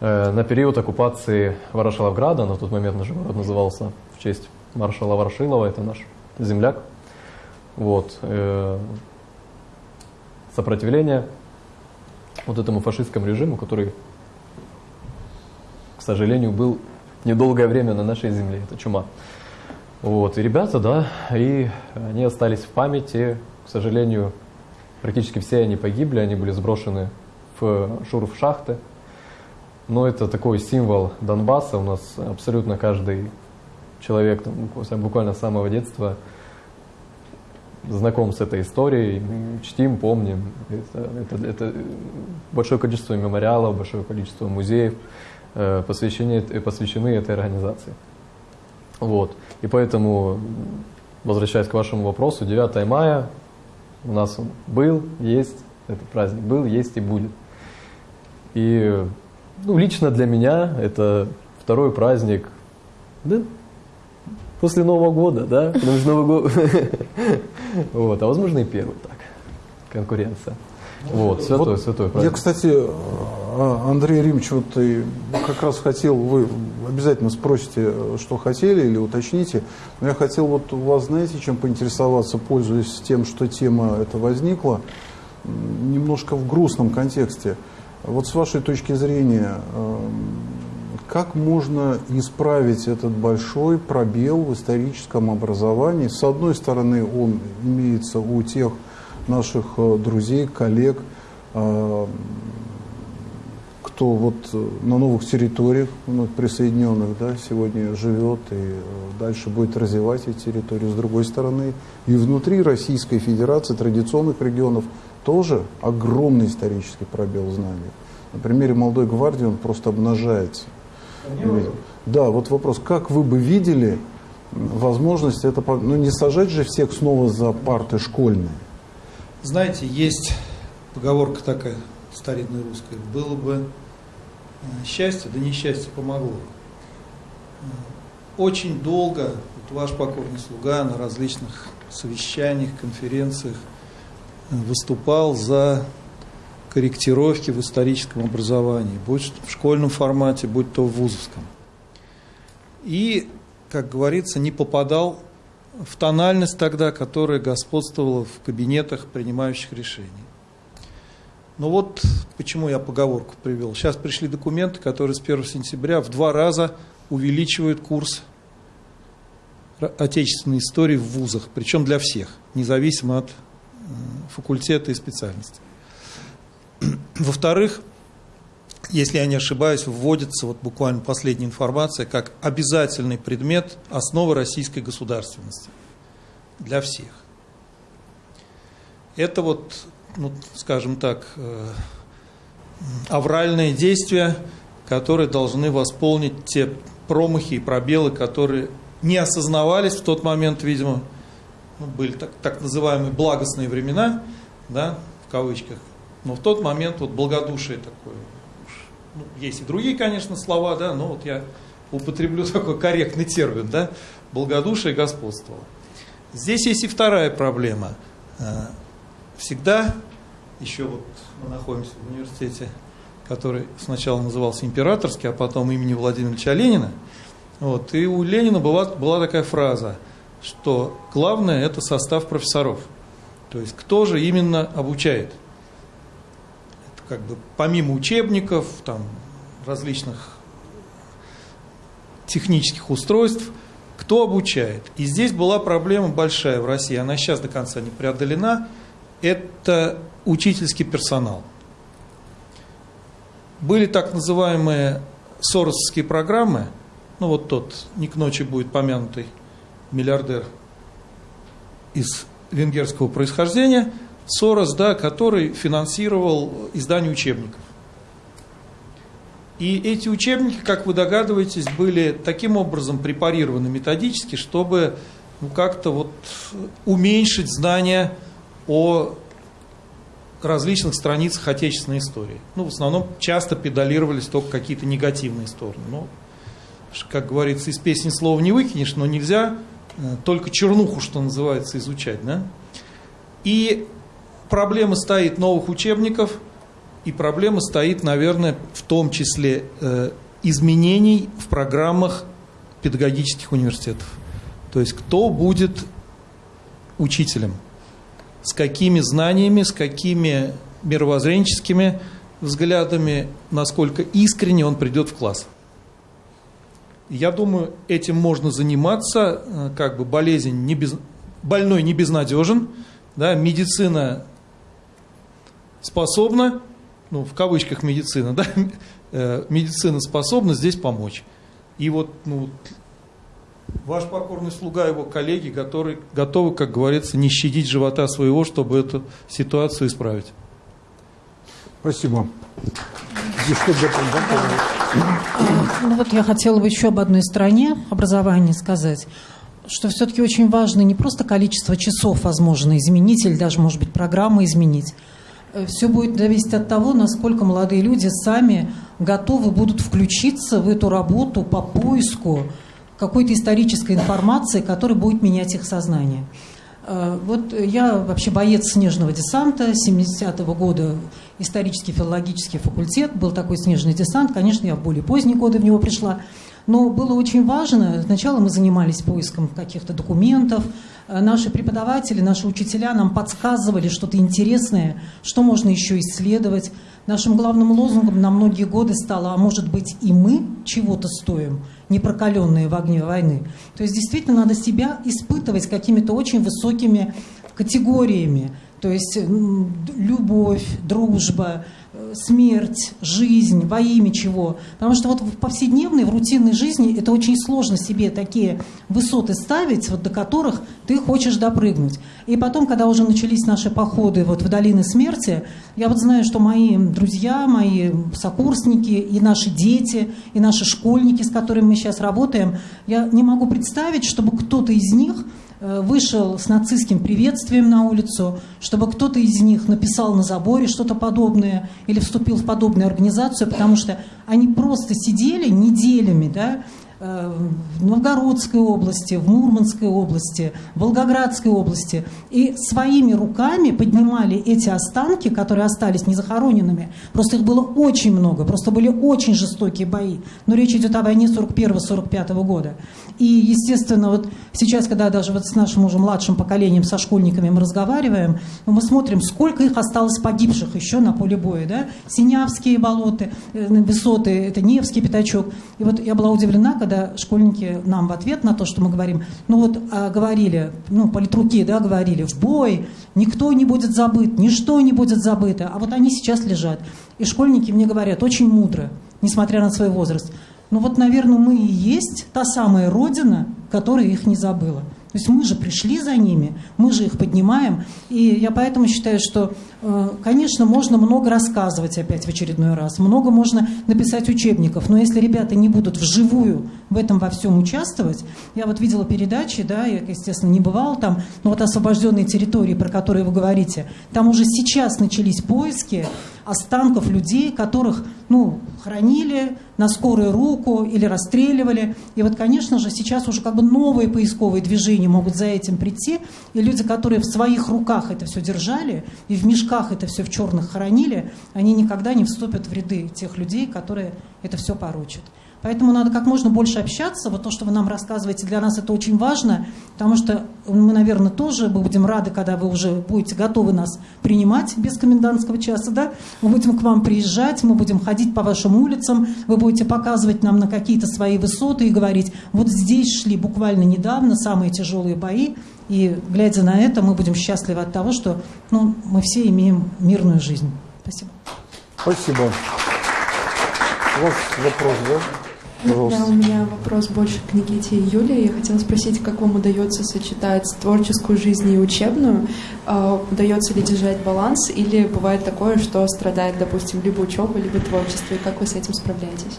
на период оккупации Ворошиловграда, на тот момент наш город назывался в честь маршала Ворошилова, это наш земляк. Вот, э, сопротивление вот этому фашистскому режиму, который, к сожалению, был недолгое время на нашей земле, это чума. Вот, и ребята, да, и они остались в памяти, к сожалению, Практически все они погибли, они были сброшены в шурф-шахты. Но это такой символ Донбасса. У нас абсолютно каждый человек там, буквально- с самого детства знаком с этой историей. Чтим, помним. Это, это- это большое количество мемориалов, большое количество музеев э, посвящены, э, посвящены этой организации. Вот. И поэтому, возвращаясь к вашему вопросу, 9 мая у нас он был, есть, этот праздник был, есть и будет. И ну, лично для меня это второй праздник, да, после Нового года, да, потому что Новый год, вот, а возможно и первый так, конкуренция. Вот, святой, Вот святой Я, праздник. кстати, а, Андрей Римович, вот и как раз хотел, вы обязательно спросите, что хотели или уточните, но я хотел вот у вас, знаете, чем поинтересоваться, пользуясь тем, что тема эта возникла, немножко в грустном контексте. Вот с вашей точки зрения, эм, как можно исправить этот большой пробел в историческом образовании? С одной стороны, он имеется у тех наших э, друзей, коллег, э, кто вот э, на новых территориях, вновь присоединенных, да, сегодня живет и э, дальше будет развивать эти территории. С другой стороны, и внутри Российской Федерации традиционных регионов тоже огромный исторический пробел знаний. На примере молодой гвардии он просто обнажается. Да, вот вопрос, как вы бы видели возможность это, ну не сажать же всех снова за парты школьные. Знаете, есть поговорка такая старинная русская. Было бы э, счастье, да несчастье помогло. Э, Очень долго вот ваш покорный слуга на различных совещаниях, конференциях выступал за корректировки в историческом образовании, будь в школьном формате, будь то в вузовском. И, как говорится, не попадал в тональность тогда, которая господствовала в кабинетах принимающих решений. Ну вот почему я поговорку привел. Сейчас пришли документы, которые с 1 сентября в два раза увеличивают курс отечественной истории в вузах, причем для всех, независимо от факультета и специальности. Во-вторых, если я не ошибаюсь, вводится вот буквально последняя информация как обязательный предмет основы российской государственности для всех. Это вот, ну, скажем так, э, авральные действия, которые должны восполнить те промахи и пробелы, которые не осознавались в тот момент, видимо, ну, были так, так называемые благостные времена, да, в кавычках, но в тот момент вот благодушие такое, ну, есть и другие, конечно, слова, да, но вот я употреблю такой корректный термин, да, благодушие господствовало. Здесь есть и вторая проблема. Э, Всегда, еще вот мы находимся в университете, который сначала назывался императорский, а потом имени Владимира Ильича Ленина, вот, и у Ленина была, была такая фраза, что главное это состав профессоров. То есть кто же именно обучает? Это как бы помимо учебников, там, различных технических устройств, кто обучает? И здесь была проблема большая в России, она сейчас до конца не преодолена, это учительский персонал. Были так называемые соросовские программы, ну вот тот, не к ночи будет помянутый миллиардер из венгерского происхождения, Сорос, да, который финансировал издание учебников. И эти учебники, как вы догадываетесь, были таким образом препарированы методически, чтобы ну, как-то вот уменьшить знания о различных страницах отечественной истории. Ну, в основном часто педалировались только какие-то негативные стороны. Ну, как говорится, из песни слова не выкинешь, но нельзя только чернуху, что называется, изучать. Да? И проблема стоит новых учебников, и проблема стоит, наверное, в том числе э, изменений в программах педагогических университетов. То есть кто будет учителем, с какими знаниями, с какими мировоззренческими взглядами, насколько искренне он придет в класс. Я думаю, этим можно заниматься, э, как бы болезнь не без, больной не безнадежен, да, медицина способна, ну, в кавычках медицина, да, э, медицина способна здесь помочь. И вот, ну, ваш покорный слуга, его коллеги, которые готовы, как говорится, не щадить живота своего, чтобы эту ситуацию исправить. Спасибо. Ну вот я хотела бы еще об одной стороне образования сказать, что все-таки очень важно не просто количество часов возможно изменить или даже, может быть, программы изменить. Все будет зависеть от того, насколько молодые люди сами готовы будут включиться в эту работу по поиску какой-то исторической информации, которая будет менять их сознание. Э, Вот я вообще боец снежного десанта 70-го года, исторический филологический факультет, был такой снежный десант, конечно, я в более поздние годы в него пришла, но было очень важно, сначала мы занимались поиском каких-то документов, Э, наши преподаватели, наши учителя нам подсказывали что-то интересное, что можно еще исследовать. Нашим главным лозунгом на многие годы стало, а может быть и мы чего-то стоим, не прокаленные в огне войны. То есть действительно надо себя испытывать какими-то очень высокими категориями. То есть любовь, дружба, э, смерть, жизнь, во имя чего. Потому что вот в повседневной, в рутинной жизни это очень сложно себе такие высоты ставить, вот до которых ты хочешь допрыгнуть. И потом, когда уже начались наши походы вот в долины смерти, я вот знаю, что мои друзья, мои сокурсники и наши дети, и наши школьники, с которыми мы сейчас работаем, я не могу представить, чтобы кто-то из них вышел с нацистским приветствием на улицу, чтобы кто-то из них написал на заборе что-то подобное или вступил в подобную организацию, потому что они просто сидели неделями, да, Э, в Новгородской области, в Мурманской области, в Волгоградской области. И своими руками поднимали эти останки, которые остались незахороненными. Просто их было очень много, просто были очень жестокие бои. Но речь идет о войне 41-45 года. И, естественно, вот сейчас, когда даже вот с нашим уже младшим поколением, со школьниками мы разговариваем, ну, мы смотрим, сколько их осталось погибших еще на поле боя. Да? Синявские болота, э, высоты, это Невский пятачок. И вот я была удивлена, когда школьники нам в ответ на то, что мы говорим, ну вот а, говорили, ну политруки, да, говорили, в бой, никто не будет забыт, ничто не будет забыто, а вот они сейчас лежат. И школьники мне говорят, очень мудро, несмотря на свой возраст, ну вот, наверное, мы и есть та самая родина, которая их не забыла. То есть мы же пришли за ними, мы же их поднимаем. И я поэтому считаю, что, э, конечно, можно много рассказывать опять в очередной раз, много можно написать учебников, но если ребята не будут вживую в этом во всем участвовать, я вот видела передачи, да, я, естественно, не бывала там, но вот освобожденные территории, про которые вы говорите, там уже сейчас начались поиски останков людей, которых ну, хранили на скорую руку или расстреливали. И вот, конечно же, сейчас уже как бы новые поисковые движения могут за этим прийти. И люди, которые в своих руках это все держали и в мешках это все в черных хранили, они никогда не вступят в ряды тех людей, которые это все поручат. Поэтому надо как можно больше общаться. Вот то, что вы нам рассказываете, для нас это очень важно, потому что мы, наверное, тоже будем рады, когда вы уже будете готовы нас принимать без комендантского часа. Да? Мы будем к вам приезжать, мы будем ходить по вашим улицам, вы будете показывать нам на какие-то свои высоты и говорить, вот здесь шли буквально недавно самые тяжелые бои, и глядя на это, мы будем счастливы от того, что ну, мы все имеем мирную жизнь. Спасибо. Спасибо. У вас вопрос, да? Пожалуйста. Да, у меня вопрос больше к Никите и Юле. Я хотела спросить, как вам удается сочетать творческую жизнь и учебную? Uh, удается ли держать баланс? Или бывает такое, что страдает, допустим, либо учеба, либо творчество? И как вы с этим справляетесь?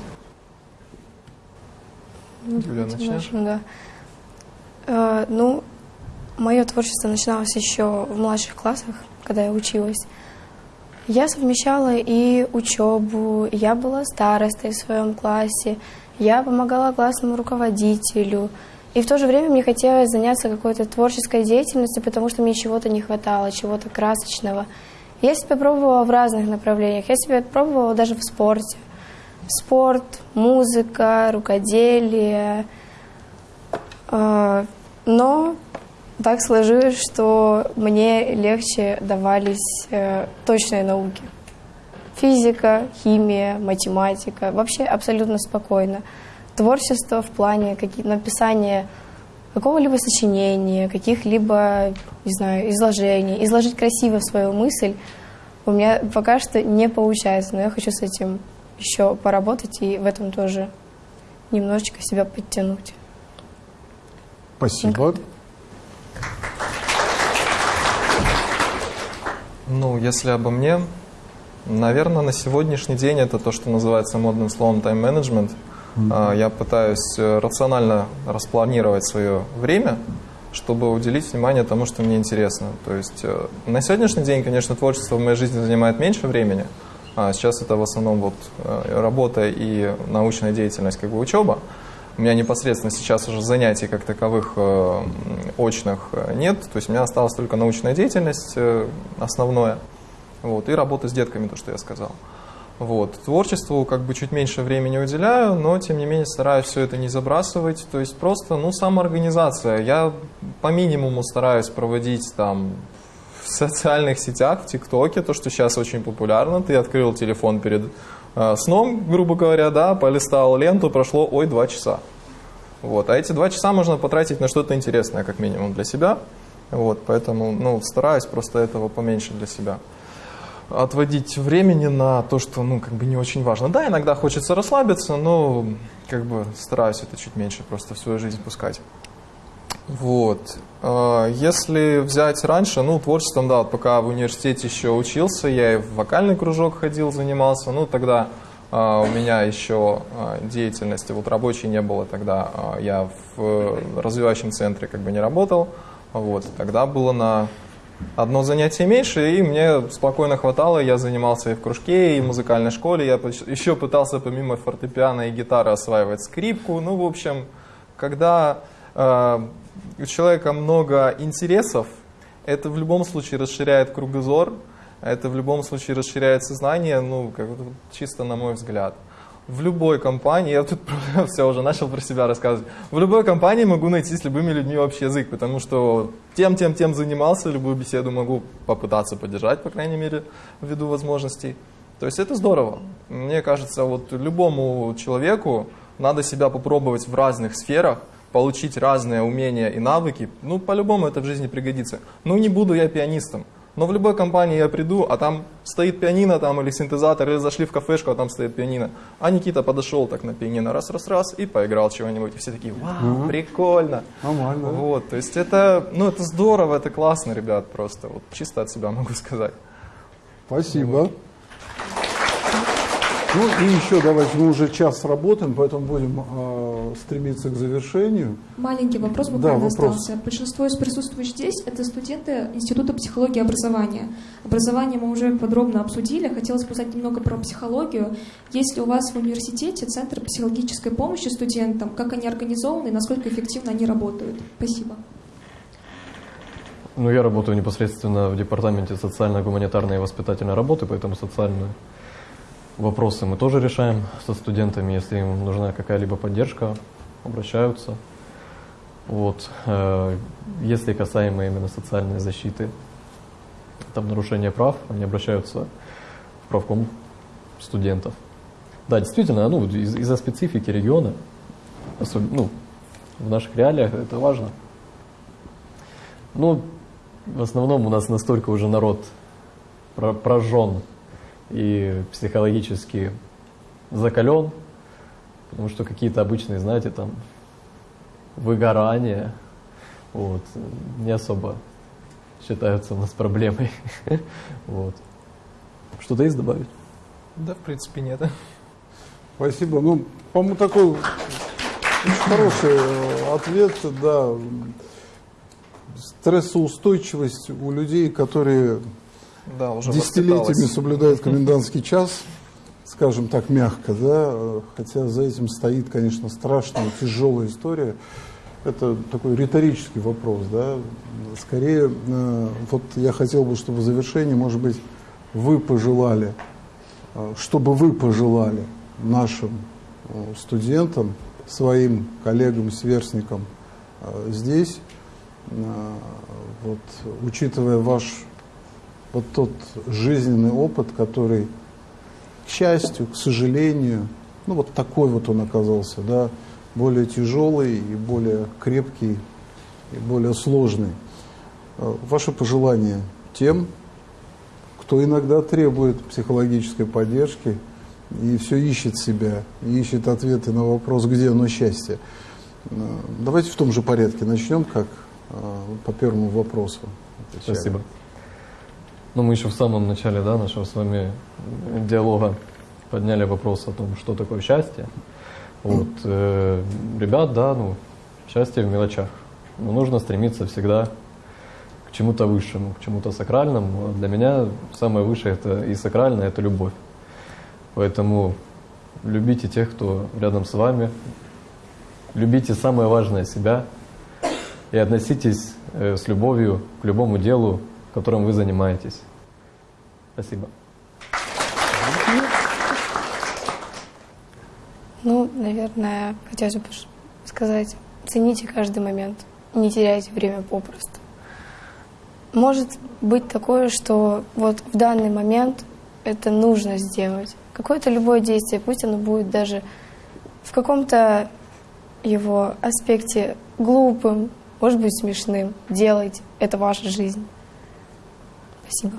Юля, начнешь? Да. Uh, ну, мое творчество начиналось еще в младших классах, когда я училась. Я совмещала и учебу, я была старостой в своем классе, я помогала классному руководителю. И в то же время мне хотелось заняться какой-то творческой деятельностью, потому что мне чего-то не хватало, чего-то красочного. Я себя пробовала в разных направлениях. Я себя пробовала даже в спорте. Спорт, музыка, рукоделие. А, но так сложилось, что мне легче давались э, точные науки физика, химия, математика, вообще абсолютно спокойно. Творчество в плане написания какого-либо сочинения, каких-либо, не знаю, изложений, изложить красиво свою мысль у меня пока что не получается, но я хочу с этим еще поработать и в этом тоже немножечко себя подтянуть. Спасибо. Ну, если обо мне, Наверное, на сегодняшний день это то, что называется модным словом тайм-менеджмент. Mm-hmm. Я пытаюсь э, рационально распланировать свое время, чтобы уделить внимание тому, что мне интересно. То есть э, на сегодняшний день, конечно, творчество в моей жизни занимает меньше времени. А сейчас это в основном вот э, работа и научная деятельность, как бы учеба. У меня непосредственно сейчас уже занятий как таковых очных нет. То есть у меня осталась только научная деятельность основное. Вот, и работа с детками, то, что я сказал. Вот. Творчеству как бы чуть меньше времени уделяю, но тем не менее стараюсь все это не забрасывать. То есть просто, ну, самоорганизация. Я по минимуму стараюсь проводить там в социальных сетях, в ТикТоке, то, что сейчас очень популярно. Ты открыл телефон перед э, сном, грубо говоря, да, полистал ленту, прошло, ой, два часа. Вот. А эти два часа можно потратить на что-то интересное, как минимум, для себя. Вот, поэтому ну, стараюсь просто этого поменьше для себя. Отводить времени на то, что, ну, как бы не очень важно. Да, иногда хочется расслабиться, но, как бы, стараюсь это чуть меньше просто в свою жизнь пускать. Вот. А, Если взять раньше, ну, творчеством, да, вот пока в университете еще учился, я и в вокальный кружок ходил, занимался, ну, тогда а, у меня еще а, деятельности вот рабочей не было, тогда я в развивающем центре как бы не работал, вот, тогда было на одно занятие меньше, и мне спокойно хватало, я занимался и в кружке, и в музыкальной школе, я еще пытался помимо фортепиано и гитары осваивать скрипку, ну, в общем, когда э, у человека много интересов, это в любом случае расширяет кругозор, это в любом случае расширяет сознание, ну, как чисто на мой взгляд. В любой компании, я тут все уже начал про себя рассказывать, в любой компании могу найти с любыми людьми общий язык, потому что тем, тем, тем занимался, любую беседу могу попытаться поддержать, по крайней мере, ввиду возможностей. То есть это здорово. Мне кажется, вот любому человеку надо себя попробовать в разных сферах, получить разные умения и навыки. Ну, по-любому это в жизни пригодится. Ну, не буду я пианистом. Но в любой компании я приду, а там стоит пианино там, или синтезатор, или зашли в кафешку, а там стоит пианино. А Никита подошел так на пианино раз-раз-раз и поиграл чего-нибудь. И все такие, вау, прикольно. Нормально. Вот, то есть это, ну, это здорово, это классно, ребят, просто. Вот чисто от себя могу сказать. Спасибо. Ну и еще давайте, мы уже час работаем, поэтому будем стремиться к завершению. Маленький вопрос Да, буквально вопрос. остался. Большинство из присутствующих здесь – это студенты Института психологии и образования. Образование мы уже подробно обсудили. Хотелось бы узнать немного про психологию. Есть ли у вас в университете Центр психологической помощи студентам? Как они организованы и насколько эффективно они работают? Спасибо. Ну, я работаю непосредственно в департаменте социально-гуманитарной и воспитательной работы, поэтому социальные вопросы мы тоже решаем со студентами. Если им нужна какая-либо поддержка, обращаются. Вот. э, Если касаемо именно социальной защиты, там нарушение прав, они обращаются в правком студентов. Да, действительно, ну, из- из-за специфики региона, особ- ну, в наших реалиях это важно. Ну, в основном у нас настолько уже народ про- прожжен и психологически закален, потому что какие-то обычные, знаете, там, выгорания, вот, не особо считаются у нас проблемой. Вот. Что-то есть добавить? Да, в принципе, нет. Спасибо. Ну, по-моему, такой очень хороший э, ответ, да. Стрессоустойчивость у людей, которые Да, уже десятилетиями соблюдают комендантский час, скажем так, мягко, да, хотя за этим стоит, конечно, страшная, тяжелая история. Это такой риторический вопрос, да. Скорее, э, вот я хотел бы, чтобы в завершении, может быть, вы пожелали, э, чтобы вы пожелали нашим э, студентам, своим коллегам, сверстникам здесь, вот, учитывая ваш вот тот жизненный опыт, который, к счастью, к сожалению, ну вот такой вот он оказался, да, более тяжелый и более крепкий и более сложный. Э, Ваше пожелание тем, кто иногда требует психологической поддержки и все ищет себя, ищет ответы на вопрос, где оно счастье. Э, Давайте в том же порядке начнем, как э, по первому вопросу. отвечали. Спасибо. Ну, мы еще в самом начале да, нашего с вами диалога подняли вопрос о том, что такое счастье. Вот, э, ребят, да, ну, счастье в мелочах. Но нужно стремиться всегда к чему-то высшему, к чему-то сакральному. А Для меня самое высшее это и сакральное это любовь. Поэтому любите тех, кто рядом с вами. Любите самое важное себя и относитесь э, с любовью к любому делу, которым вы занимаетесь. Спасибо. Ну, наверное, хотелось бы сказать, цените каждый момент, не теряйте время попросту. Может быть такое, что вот в данный момент это нужно сделать. Какое-то любое действие, пусть оно будет даже в каком-то его аспекте глупым, может быть смешным. Делайте, это ваша жизнь. Спасибо.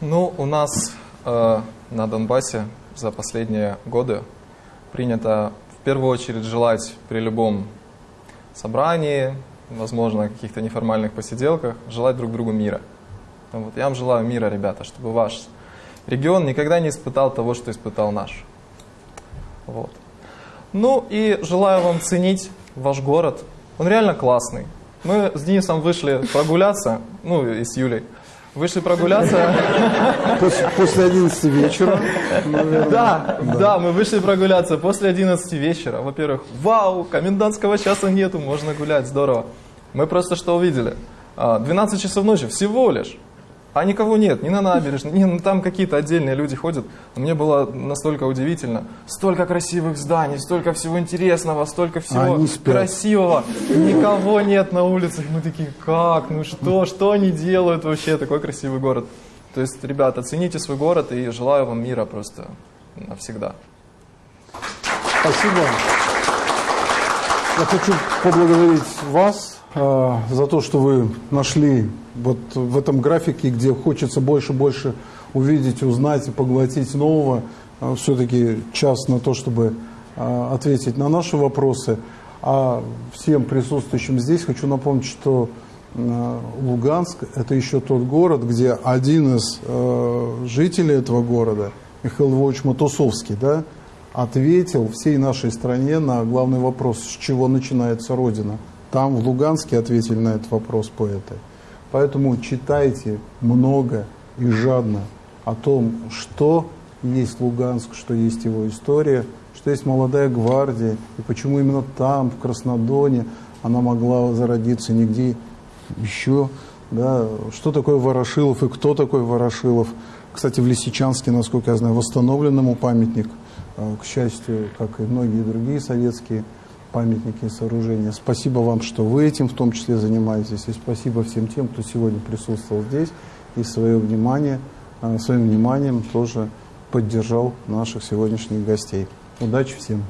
Ну, у нас э, на Донбассе за последние годы принято в первую очередь желать при любом собрании, возможно, каких-то неформальных посиделках, желать друг другу мира. Вот. Я вам желаю мира, ребята, чтобы ваш регион никогда не испытал того, что испытал наш. Вот. Ну и желаю вам ценить ваш город. Он реально классный. Мы с Денисом вышли прогуляться, ну и с Юлей. Вышли прогуляться. После, после 11 вечера, наверное. Да, да, мы вышли прогуляться после 11 вечера. Во-первых, вау, комендантского часа нету, можно гулять, здорово. Мы просто что увидели? А, 12 часов ночи всего лишь. А никого нет, ни на набережной, ни, ну, там какие-то отдельные люди ходят. Мне было настолько удивительно. Столько красивых зданий, столько всего интересного, столько всего красивого. Никого нет на улицах. Мы такие, как, ну что, что они делают вообще, такой красивый город. То есть, ребята, цените свой город и желаю вам мира просто навсегда. Спасибо. Я хочу поблагодарить вас за то, что вы нашли вот в этом графике, где хочется больше и больше увидеть, узнать и поглотить нового, э, все-таки час на то, чтобы э, ответить на наши вопросы. А всем присутствующим здесь хочу напомнить, что Луганск – это еще тот город, где один из жителей этого города, Михаил Львович Матусовский, да, ответил всей нашей стране на главный вопрос, с чего начинается Родина. Там, в Луганске, ответили на этот вопрос поэты. Поэтому читайте много и жадно о том, что есть Луганск, что есть его история, что есть молодая гвардия, и почему именно там, в Краснодоне, она могла зародиться нигде еще. Да, что такое Ворошилов и кто такой Ворошилов. Кстати, в Лисичанске, насколько я знаю, восстановлен ему памятник – Э, к счастью, как и многие другие советские памятники и сооружения. Спасибо вам, что вы этим в том числе занимаетесь, и спасибо всем тем, кто сегодня присутствовал здесь и свое внимание, э, своим вниманием тоже поддержал наших сегодняшних гостей. Удачи всем!